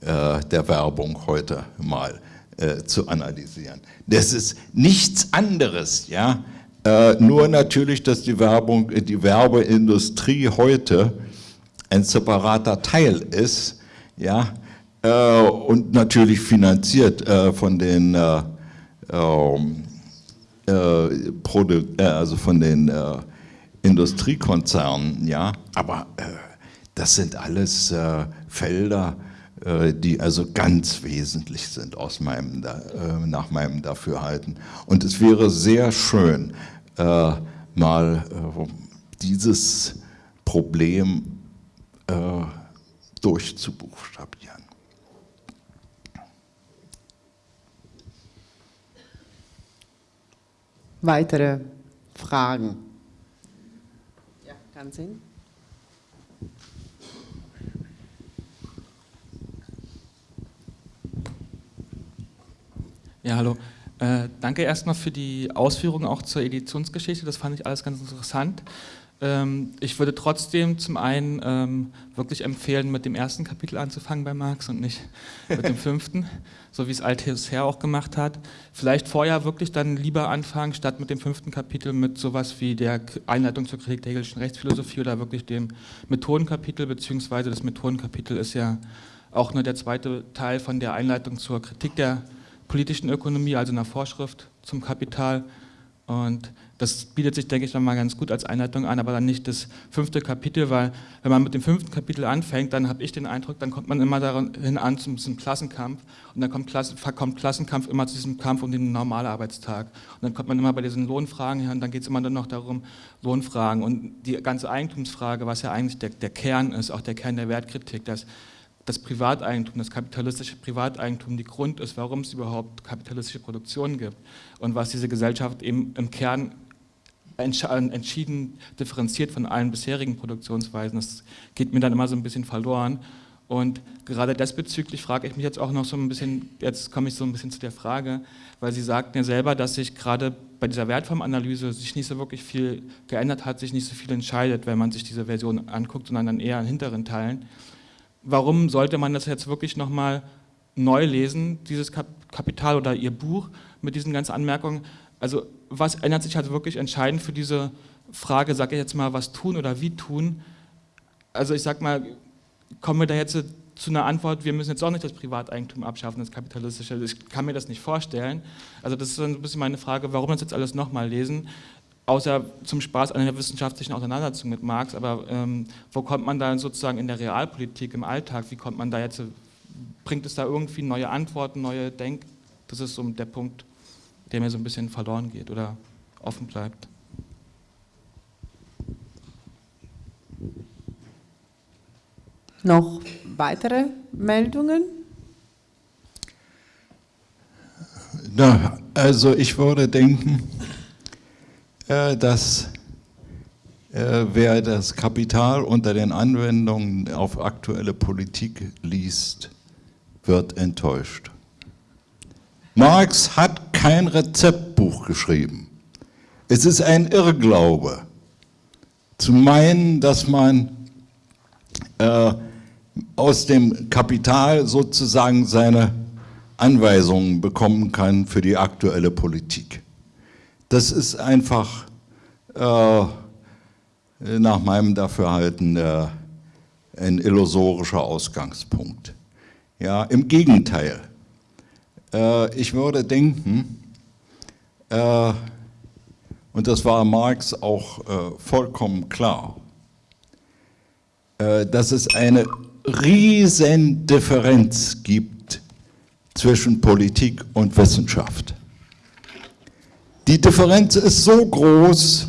äh, der Werbung heute mal äh, zu analysieren. Das ist nichts anderes, ja. Äh, nur natürlich, dass die Werbung, die Werbeindustrie heute ein separater Teil ist, ja, äh, und natürlich finanziert äh, von den äh, ähm, äh, also von den Industriekonzernen, ja, aber das sind alles Felder, äh, die also ganz wesentlich sind aus meinem, äh, nach meinem Dafürhalten. Und es wäre sehr schön, äh, mal dieses Problem durchzubuchstabieren. Weitere Fragen? Ja, kann sehen. Ja, hallo. Äh, danke erstmal für die Ausführungen auch zur Editionsgeschichte, das fand ich alles ganz interessant. Ähm, ich würde trotzdem zum einen ähm, wirklich empfehlen, mit dem ersten Kapitel anzufangen bei Marx und nicht mit dem fünften, so wie es Althusser auch gemacht hat. Vielleicht vorher wirklich dann lieber anfangen, statt mit dem fünften Kapitel mit sowas wie der Einleitung zur Kritik der hegelischen Rechtsphilosophie oder wirklich dem Methodenkapitel, beziehungsweise das Methodenkapitel ist ja auch nur der zweite Teil von der Einleitung zur Kritik der politischen Ökonomie, also einer Vorschrift zum Kapital. Und das bietet sich, denke ich, dann mal ganz gut als Einleitung an, aber dann nicht das fünfte Kapitel, weil wenn man mit dem fünften Kapitel anfängt, dann habe ich den Eindruck, dann kommt man immer dahin an zum, zum Klassenkampf und dann kommt, Klasse, kommt, Klassenkampf immer zu diesem Kampf um den Normalarbeitstag. Und dann kommt man immer bei diesen Lohnfragen her und dann geht es immer nur noch darum, Lohnfragen und die ganze Eigentumsfrage, was ja eigentlich der, der Kern ist, auch der Kern der Wertkritik, dass das Privateigentum, das kapitalistische Privateigentum die Grund ist, warum es überhaupt kapitalistische Produktion gibt und was diese Gesellschaft eben im Kern entschieden differenziert von allen bisherigen Produktionsweisen. Das geht mir dann immer so ein bisschen verloren. Und gerade desbezüglich frage ich mich jetzt auch noch so ein bisschen, jetzt komme ich so ein bisschen zu der Frage, weil Sie sagten ja selber, dass sich gerade bei dieser Wertformanalyse sich nicht so wirklich viel geändert hat, sich nicht so viel entscheidet, wenn man sich diese Version anguckt, sondern dann eher in hinteren Teilen. Warum sollte man das jetzt wirklich nochmal neu lesen, dieses Kapital oder Ihr Buch mit diesen ganzen Anmerkungen? Also was ändert sich halt wirklich entscheidend für diese Frage, sage ich jetzt mal, was tun oder wie tun? Also ich sag mal, kommen wir da jetzt zu einer Antwort, wir müssen jetzt auch nicht das Privateigentum abschaffen, das kapitalistische. Ich kann mir das nicht vorstellen. Also das ist ein bisschen meine Frage, warum das jetzt alles nochmal lesen, außer zum Spaß an der wissenschaftlichen Auseinandersetzung mit Marx, aber ähm, wo kommt man da sozusagen in der Realpolitik, im Alltag, wie kommt man da jetzt, bringt es da irgendwie neue Antworten, neue Denk, das ist so der Punkt, der mir so ein bisschen verloren geht oder offen bleibt. Noch weitere Meldungen? Na, also ich würde denken, äh, dass äh, wer das Kapital unter den Anwendungen auf aktuelle Politik liest, wird enttäuscht. Marx hat kein Rezeptbuch geschrieben. Es ist ein Irrglaube, zu meinen, dass man äh, aus dem Kapital sozusagen seine Anweisungen bekommen kann für die aktuelle Politik. Das ist einfach äh, nach meinem Dafürhalten äh, ein illusorischer Ausgangspunkt. Ja, Im Gegenteil, äh, ich würde denken, äh, und das war Marx auch äh, vollkommen klar, äh, dass es eine riesen Differenz gibt zwischen Politik und Wissenschaft. Die Differenz ist so groß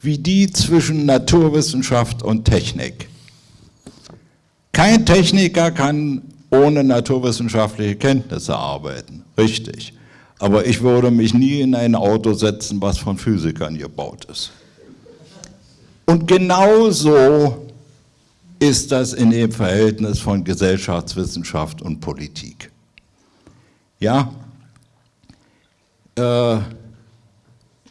wie die zwischen Naturwissenschaft und Technik. Kein Techniker kann ohne naturwissenschaftliche Kenntnisse arbeiten, richtig. Aber ich würde mich nie in ein Auto setzen, was von Physikern gebaut ist. Und genauso ist das in dem Verhältnis von Gesellschaftswissenschaft und Politik. Ja, äh,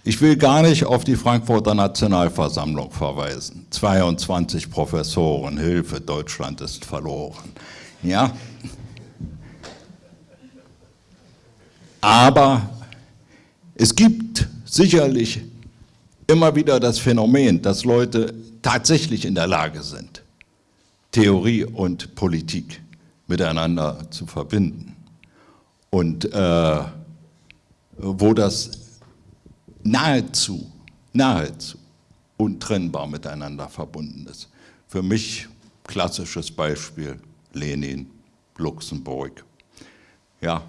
ich will gar nicht auf die Frankfurter Nationalversammlung verweisen. 22 Professoren, Hilfe, Deutschland ist verloren. Ja, aber es gibt sicherlich immer wieder das Phänomen, dass Leute tatsächlich in der Lage sind, Theorie und Politik miteinander zu verbinden. Und äh, wo das nahezu, nahezu untrennbar miteinander verbunden ist. Für mich klassisches Beispiel Lenin, Luxemburg. Ja.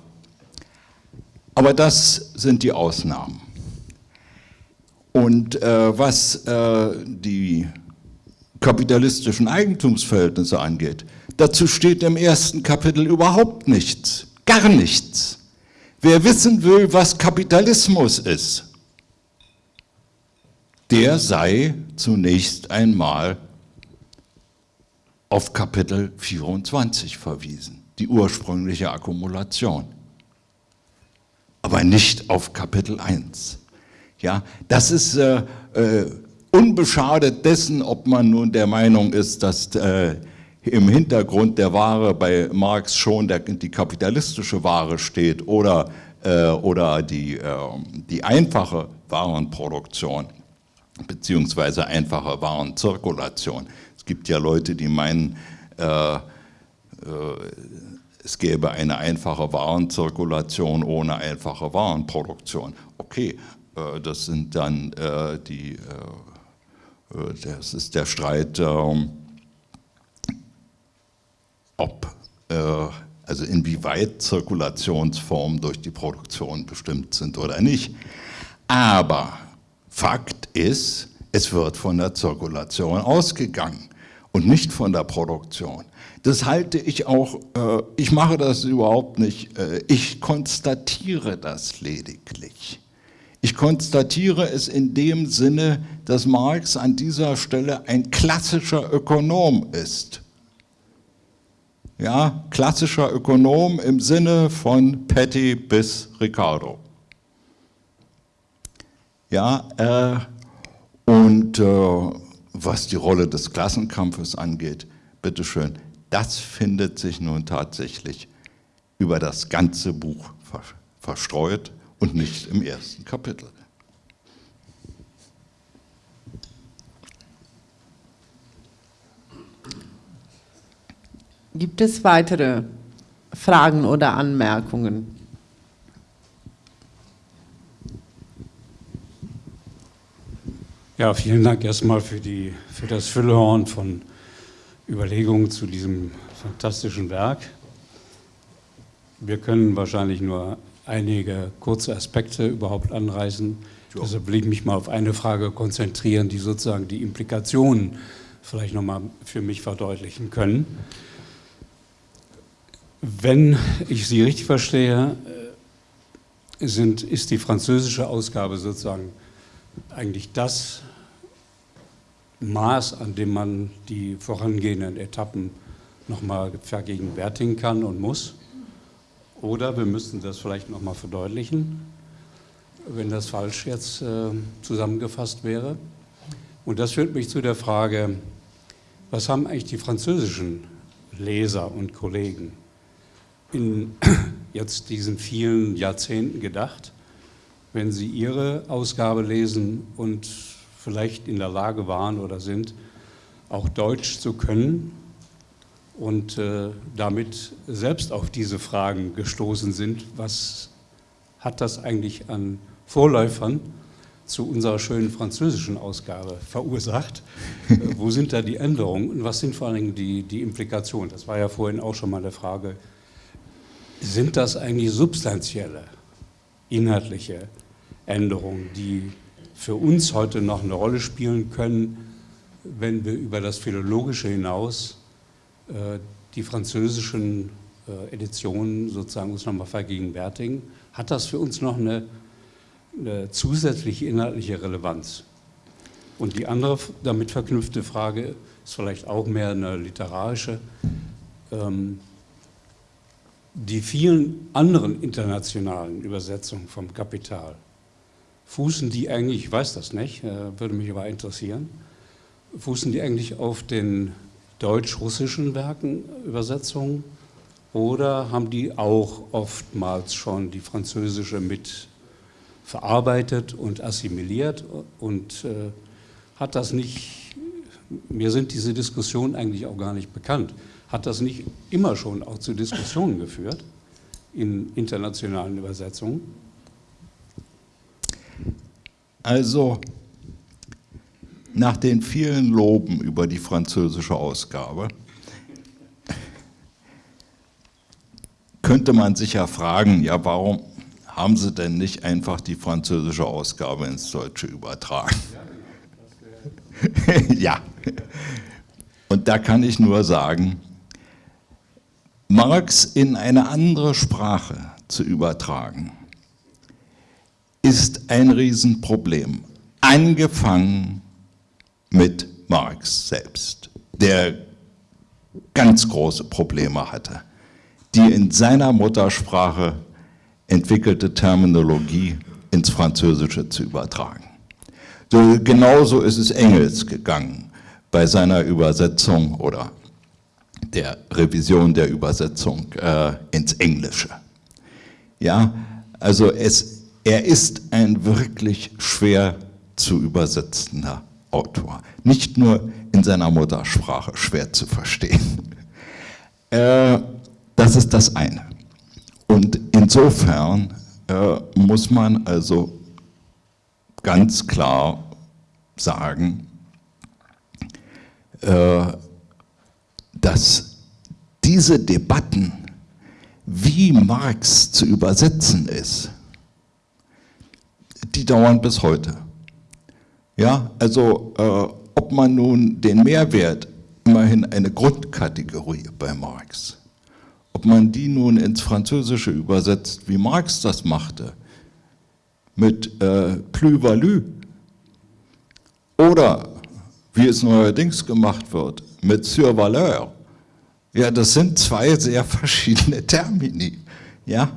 Aber das sind die Ausnahmen. Und äh, was äh, die kapitalistischen Eigentumsverhältnisse angeht. Dazu steht im ersten Kapitel überhaupt nichts, gar nichts. Wer wissen will, was Kapitalismus ist, der sei zunächst einmal auf Kapitel 24 verwiesen, die ursprüngliche Akkumulation, aber nicht auf Kapitel 1. Ja, das ist äh, äh, unbeschadet dessen, ob man nun der Meinung ist, dass äh, im Hintergrund der Ware bei Marx schon der, die kapitalistische Ware steht oder, äh, oder die, äh, die einfache Warenproduktion beziehungsweise einfache Warenzirkulation. Gibt ja Leute, die meinen, äh, äh, es gäbe eine einfache Warenzirkulation ohne einfache Warenproduktion. Okay, äh, das sind dann die äh, das ist der Streit, ähm, ob, äh, also inwieweit Zirkulationsformen durch die Produktion bestimmt sind oder nicht. Aber Fakt ist, es wird von der Zirkulation ausgegangen. Und nicht von der Produktion. Das halte ich auch, äh, ich mache das überhaupt nicht, äh, ich konstatiere das lediglich. Ich konstatiere es in dem Sinne, dass Marx an dieser Stelle ein klassischer Ökonom ist. Ja, klassischer Ökonom im Sinne von Petty bis Ricardo. Ja, äh, und äh, was die Rolle des Klassenkampfes angeht, bitteschön, das findet sich nun tatsächlich über das ganze Buch verstreut und nicht im ersten Kapitel. Gibt es weitere Fragen oder Anmerkungen? Ja, vielen Dank erstmal für, die, für das Füllhorn von Überlegungen zu diesem fantastischen Werk. Wir können wahrscheinlich nur einige kurze Aspekte überhaupt anreißen. Ja. Deshalb will ich mich mal auf eine Frage konzentrieren, die sozusagen die Implikationen vielleicht nochmal für mich verdeutlichen können. Wenn ich Sie richtig verstehe, sind, ist die französische Ausgabe sozusagen eigentlich das Maß, an dem man die vorangehenden Etappen nochmal vergegenwärtigen kann und muss. Oder wir müssten das vielleicht nochmal verdeutlichen, wenn das falsch jetzt äh, zusammengefasst wäre. Und das führt mich zu der Frage, was haben eigentlich die französischen Leser und Kollegen in jetzt diesen vielen Jahrzehnten gedacht, wenn sie ihre Ausgabe lesen und vielleicht in der Lage waren oder sind, auch Deutsch zu können und äh, damit selbst auf diese Fragen gestoßen sind, was hat das eigentlich an Vorläufern zu unserer schönen französischen Ausgabe verursacht? äh, wo sind da die Änderungen und was sind vor allen Dingen die, die Implikationen? Das war ja vorhin auch schon mal eine Frage. Sind das eigentlich substanzielle, inhaltliche Änderungen, die für uns heute noch eine Rolle spielen können, wenn wir über das Philologische hinaus äh, die französischen äh, Editionen sozusagen uns nochmal vergegenwärtigen, hat das für uns noch eine, eine, zusätzliche inhaltliche Relevanz. Und die andere damit verknüpfte Frage ist vielleicht auch mehr eine literarische. Ähm, die vielen anderen internationalen Übersetzungen vom Kapital, fußen die eigentlich, ich weiß das nicht, äh, würde mich aber interessieren, fußen die eigentlich auf den deutsch-russischen Werken, Übersetzungen, oder haben die auch oftmals schon die französische mit verarbeitet und assimiliert und äh, hat das nicht, mir sind diese Diskussionen eigentlich auch gar nicht bekannt, hat das nicht immer schon auch zu Diskussionen geführt in internationalen Übersetzungen? Also nach den vielen Loben über die französische Ausgabe könnte man sich ja fragen, ja warum haben Sie denn nicht einfach die französische Ausgabe ins Deutsche übertragen? ja, und da kann ich nur sagen, Marx in eine andere Sprache zu übertragen, ist ein Riesenproblem. Angefangen mit Marx selbst, der ganz große Probleme hatte, die in seiner Muttersprache entwickelte Terminologie ins Französische zu übertragen. So, genauso ist es Engels gegangen bei seiner Übersetzung oder der Revision der Übersetzung äh, ins Englische. Ja, also es er ist ein wirklich schwer zu übersetzender Autor. Nicht nur in seiner Muttersprache schwer zu verstehen. Äh, das ist das eine. Und insofern äh, muss man also ganz klar sagen, äh, dass diese Debatten, wie Marx zu übersetzen ist, die dauern bis heute. Ja, also äh, ob man nun den Mehrwert immerhin eine Grundkategorie bei Marx. Ob man die nun ins Französische übersetzt, wie Marx das machte, mit äh, Plus-Value, oder wie es neuerdings gemacht wird, mit Survaleur, ja, das sind zwei sehr verschiedene Termini. Ja?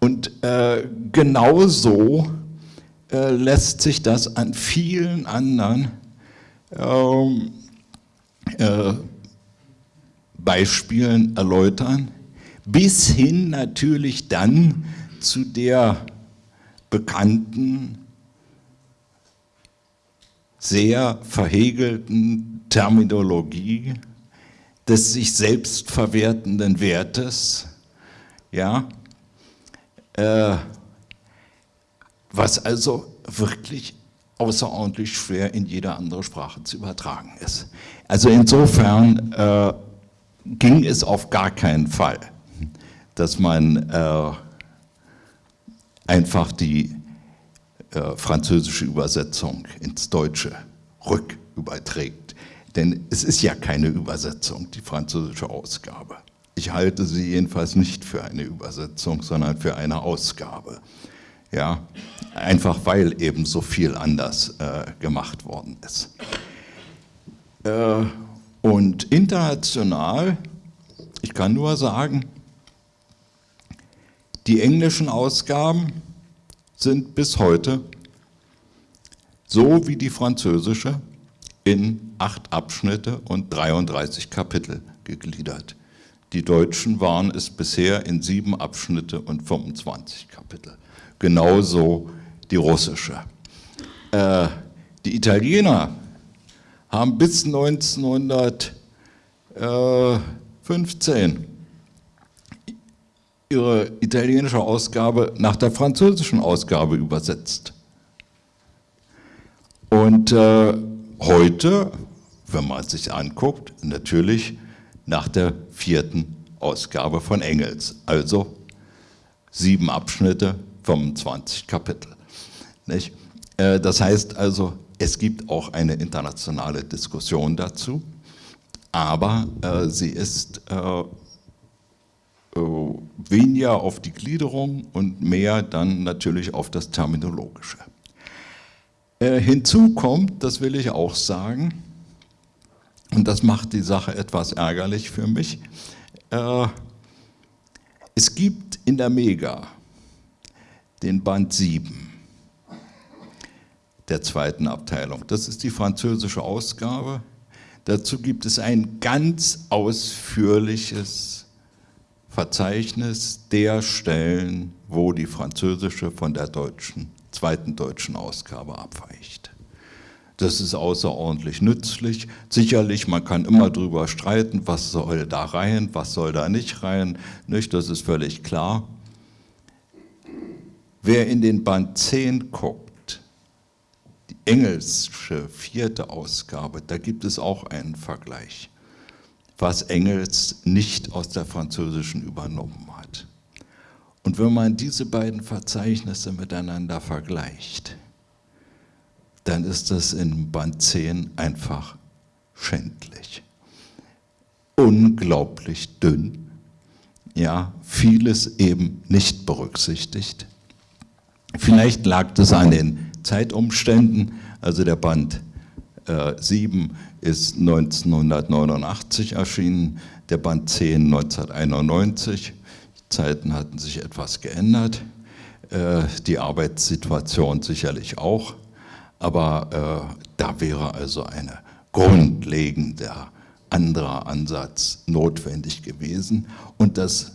Und äh, genauso äh, lässt sich das an vielen anderen ähm, äh, Beispielen erläutern, bis hin natürlich dann zu der bekannten, sehr verhegelten Terminologie des sich selbst verwertenden Wertes, ja, äh, was also wirklich außerordentlich schwer in jede andere Sprache zu übertragen ist. Also insofern äh, ging es auf gar keinen Fall, dass man äh, einfach die äh, französische Übersetzung ins Deutsche rücküberträgt. Denn es ist ja keine Übersetzung, die französische Ausgabe. Ich halte sie jedenfalls nicht für eine Übersetzung, sondern für eine Ausgabe. Ja, einfach weil eben so viel anders äh, gemacht worden ist. Äh, und international, ich kann nur sagen, die englischen Ausgaben sind bis heute so wie die französische in acht Abschnitte und 33 Kapitel gegliedert. Die Deutschen waren es bisher in sieben Abschnitte und 25 Kapitel genauso die russische. Äh, die Italiener haben bis 1915 ihre italienische Ausgabe nach der französischen Ausgabe übersetzt. Und äh, heute, wenn man es sich anguckt, natürlich nach der vierten Ausgabe von Engels, also sieben Abschnitte, 25 Kapitel. Nicht? Äh, das heißt also, es gibt auch eine internationale Diskussion dazu, aber äh, sie ist äh, weniger auf die Gliederung und mehr dann natürlich auf das Terminologische. hinzu kommt, das will ich auch sagen, und das macht die Sache etwas ärgerlich für mich, es gibt in der Mega den Band 7 der zweiten Abteilung. Das ist die französische Ausgabe. Dazu gibt es ein ganz ausführliches Verzeichnis der Stellen, wo die französische von der deutschen, zweiten deutschen Ausgabe abweicht. Das ist außerordentlich nützlich. Sicherlich, man kann immer darüber streiten, was soll da rein, was soll da nicht rein. Nicht? Das ist völlig klar. Wer in den Band 10 guckt, die engelsche vierte Ausgabe, da gibt es auch einen Vergleich, was Engels nicht aus der französischen übernommen hat. Und wenn man diese beiden Verzeichnisse miteinander vergleicht, dann ist das in Band 10 einfach schändlich. Unglaublich dünn, ja, vieles eben nicht berücksichtigt. Vielleicht lag das an den Zeitumständen, also der Band äh, 7 ist 1989 erschienen, der Band 10 1991. Die Zeiten hatten sich etwas geändert, äh, die Arbeitssituation sicherlich auch, aber äh, da wäre also ein grundlegender anderer Ansatz notwendig gewesen. Und das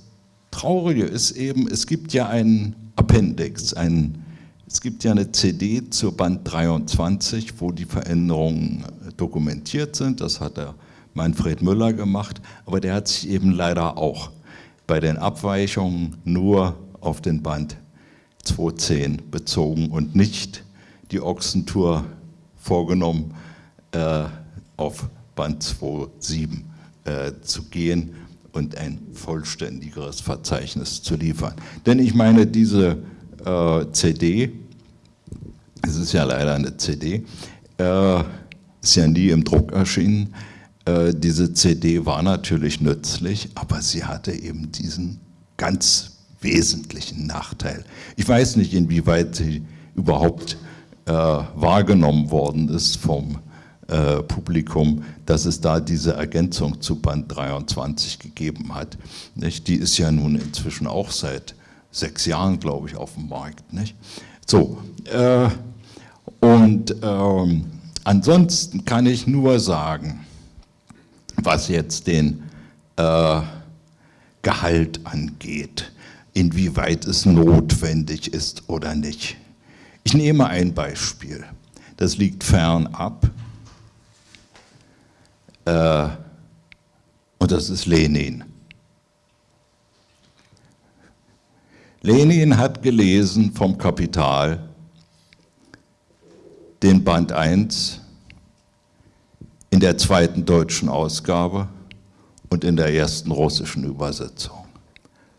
Traurige ist eben, es gibt ja einen Appendix, ein, es gibt ja eine CD zur Band 23, wo die Veränderungen äh, dokumentiert sind, das hat der Manfred Müller gemacht, aber der hat sich eben leider auch bei den Abweichungen nur auf den Band 210 bezogen und nicht die Ochsentour vorgenommen, äh, auf Band 27 äh, zu gehen und ein vollständigeres Verzeichnis zu liefern. Denn ich meine, diese äh, CD, es ist ja leider eine CD, äh, ist ja nie im Druck erschienen, äh, diese CD war natürlich nützlich, aber sie hatte eben diesen ganz wesentlichen Nachteil. Ich weiß nicht, inwieweit sie überhaupt äh, wahrgenommen worden ist vom äh, Publikum, dass es da diese Ergänzung zu Band 23 gegeben hat. Nicht? Die ist ja nun inzwischen auch seit sechs Jahren, glaube ich, auf dem Markt. Nicht? So, äh, und ähm, ansonsten kann ich nur sagen, was jetzt den äh, Gehalt angeht, inwieweit es notwendig ist oder nicht. Ich nehme ein Beispiel, das liegt fernab, äh, und das ist Lenin. Lenin hat gelesen vom Kapital den Band 1 in der zweiten deutschen Ausgabe und in der ersten russischen Übersetzung.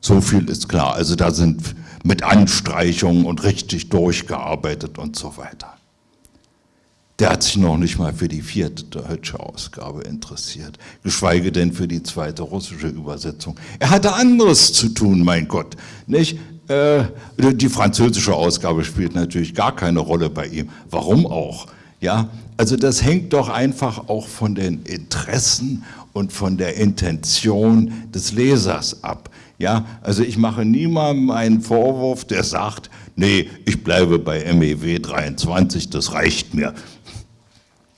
So viel ist klar. Also da sind mit Anstreichungen und richtig durchgearbeitet und so weiter. Der hat sich noch nicht mal für die vierte deutsche Ausgabe interessiert, geschweige denn für die zweite russische Übersetzung. Er hatte anderes zu tun, mein Gott. Nicht? Äh, die französische Ausgabe spielt natürlich gar keine Rolle bei ihm. Warum auch? Ja, also das hängt doch einfach auch von den Interessen und von der Intention des Lesers ab. Ja, also ich mache niemandem einen Vorwurf, der sagt, nee, ich bleibe bei MEW 23, das reicht mir.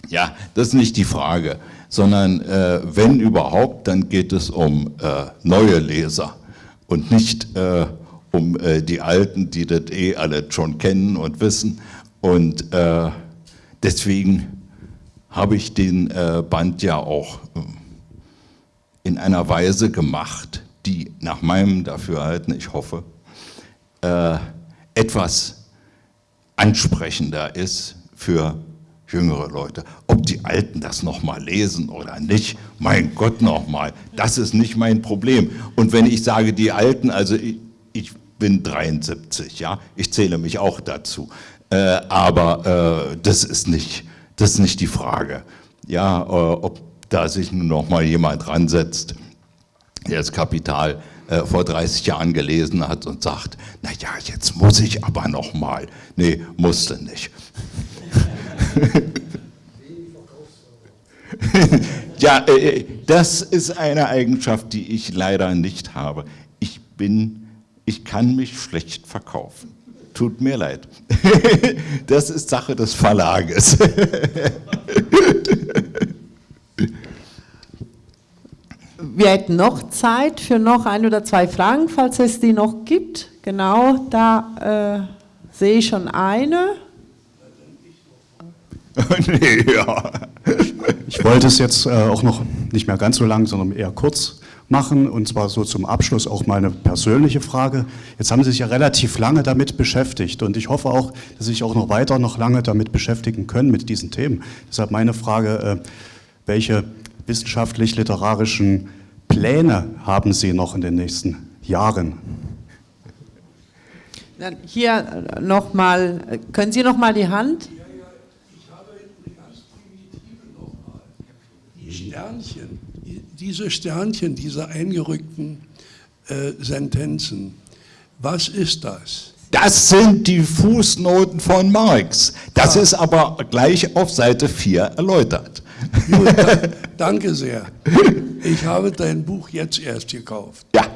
Ja, das ist nicht die Frage, sondern äh, wenn überhaupt, dann geht es um äh, neue Leser und nicht äh, um äh, die Alten, die das eh alle schon kennen und wissen. Und äh, deswegen habe ich den äh, Band ja auch in einer Weise gemacht, die nach meinem Dafürhalten, ich hoffe, etwas ansprechender ist für jüngere Leute. Ob die Alten das nochmal lesen oder nicht, mein Gott nochmal, das ist nicht mein Problem. Und wenn ich sage die Alten, also ich, ich bin 73, ja, ich zähle mich auch dazu, äh, aber äh, das, ist nicht, das ist nicht die Frage, ja, äh, ob da sich nun nochmal jemand ransetzt der das Kapital äh, vor 30 Jahren gelesen hat und sagt, naja, jetzt muss ich aber noch mal. Nee, musste nicht. ja, äh, das ist eine Eigenschaft, die ich leider nicht habe. Ich bin, ich kann mich schlecht verkaufen. Tut mir leid. das ist Sache des Verlages. wir hätten noch Zeit für noch ein oder zwei Fragen, falls es die noch gibt. Genau, da äh, sehe ich schon eine. nee, ja. Ich wollte es jetzt äh, auch noch nicht mehr ganz so lang, sondern eher kurz machen und zwar so zum Abschluss auch mal eine persönliche Frage. Jetzt haben Sie sich ja relativ lange damit beschäftigt und ich hoffe auch, dass Sie sich auch noch weiter noch lange damit beschäftigen können mit diesen Themen. Deshalb meine Frage, äh, welche wissenschaftlich-literarischen Pläne haben Sie noch in den nächsten Jahren? Dann hier nochmal, können Sie noch mal die Hand? Die Sternchen, diese Sternchen, diese eingerückten äh, Sentenzen, was ist das? Das sind die Fußnoten von Marx. Das ah. ist aber gleich auf Seite 4 erläutert. Gut, danke sehr. Ich habe dein Buch jetzt erst gekauft. Ja.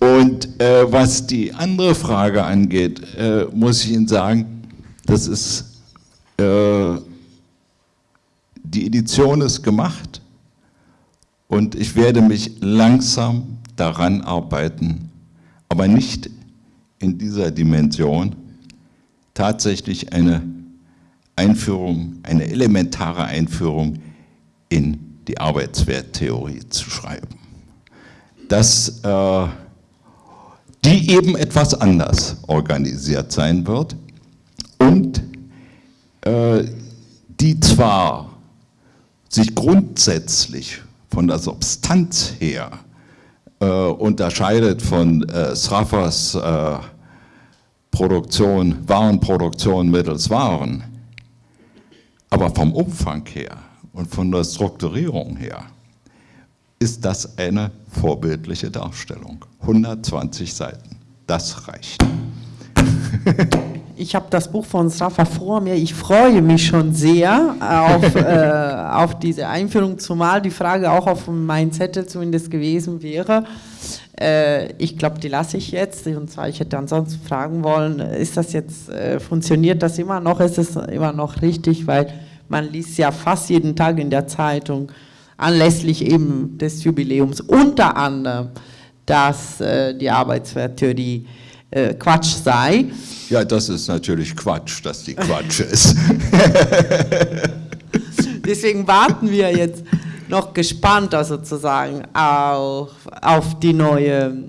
Und äh, was die andere Frage angeht, äh, muss ich Ihnen sagen, das ist, äh, die Edition ist gemacht und ich werde mich langsam daran arbeiten, aber nicht in dieser Dimension, tatsächlich eine Einführung, eine elementare Einführung in die Arbeitswerttheorie zu schreiben. Dass äh, die eben etwas anders organisiert sein wird und äh, die zwar sich grundsätzlich von der Substanz her äh, unterscheidet von äh, Sraffers äh, Produktion, Warenproduktion mittels Waren, aber vom Umfang her und von der Strukturierung her ist das eine vorbildliche Darstellung. 120 Seiten, das reicht. Ich habe das Buch von Srafa vor mir. Ich freue mich schon sehr auf, äh, auf diese Einführung, zumal die Frage auch auf meinem Zettel zumindest gewesen wäre. Äh, ich glaube, die lasse ich jetzt. Und zwar, ich hätte ansonsten fragen wollen, ist das jetzt, äh, funktioniert das immer noch? Ist es immer noch richtig? Weil man liest ja fast jeden Tag in der Zeitung, anlässlich eben des Jubiläums, unter anderem, dass äh, die Arbeitswerttheorie äh, Quatsch sei. Ja, das ist natürlich Quatsch, dass die Quatsch ist. Deswegen warten wir jetzt noch gespannter sozusagen auf, auf die neue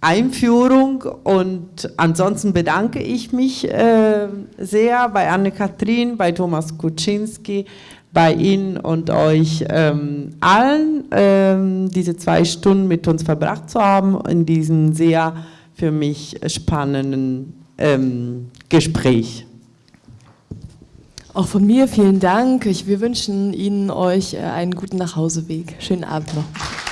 Einführung und ansonsten bedanke ich mich äh, sehr bei Anne-Kathrin, bei Thomas Kuczynski, bei Ihnen und euch ähm, allen, ähm, diese zwei Stunden mit uns verbracht zu haben in diesem sehr für mich spannenden ähm, Gespräch. Auch von mir vielen Dank. Ich, wir wünschen Ihnen euch äh, einen guten Nachhauseweg. Schönen Abend noch.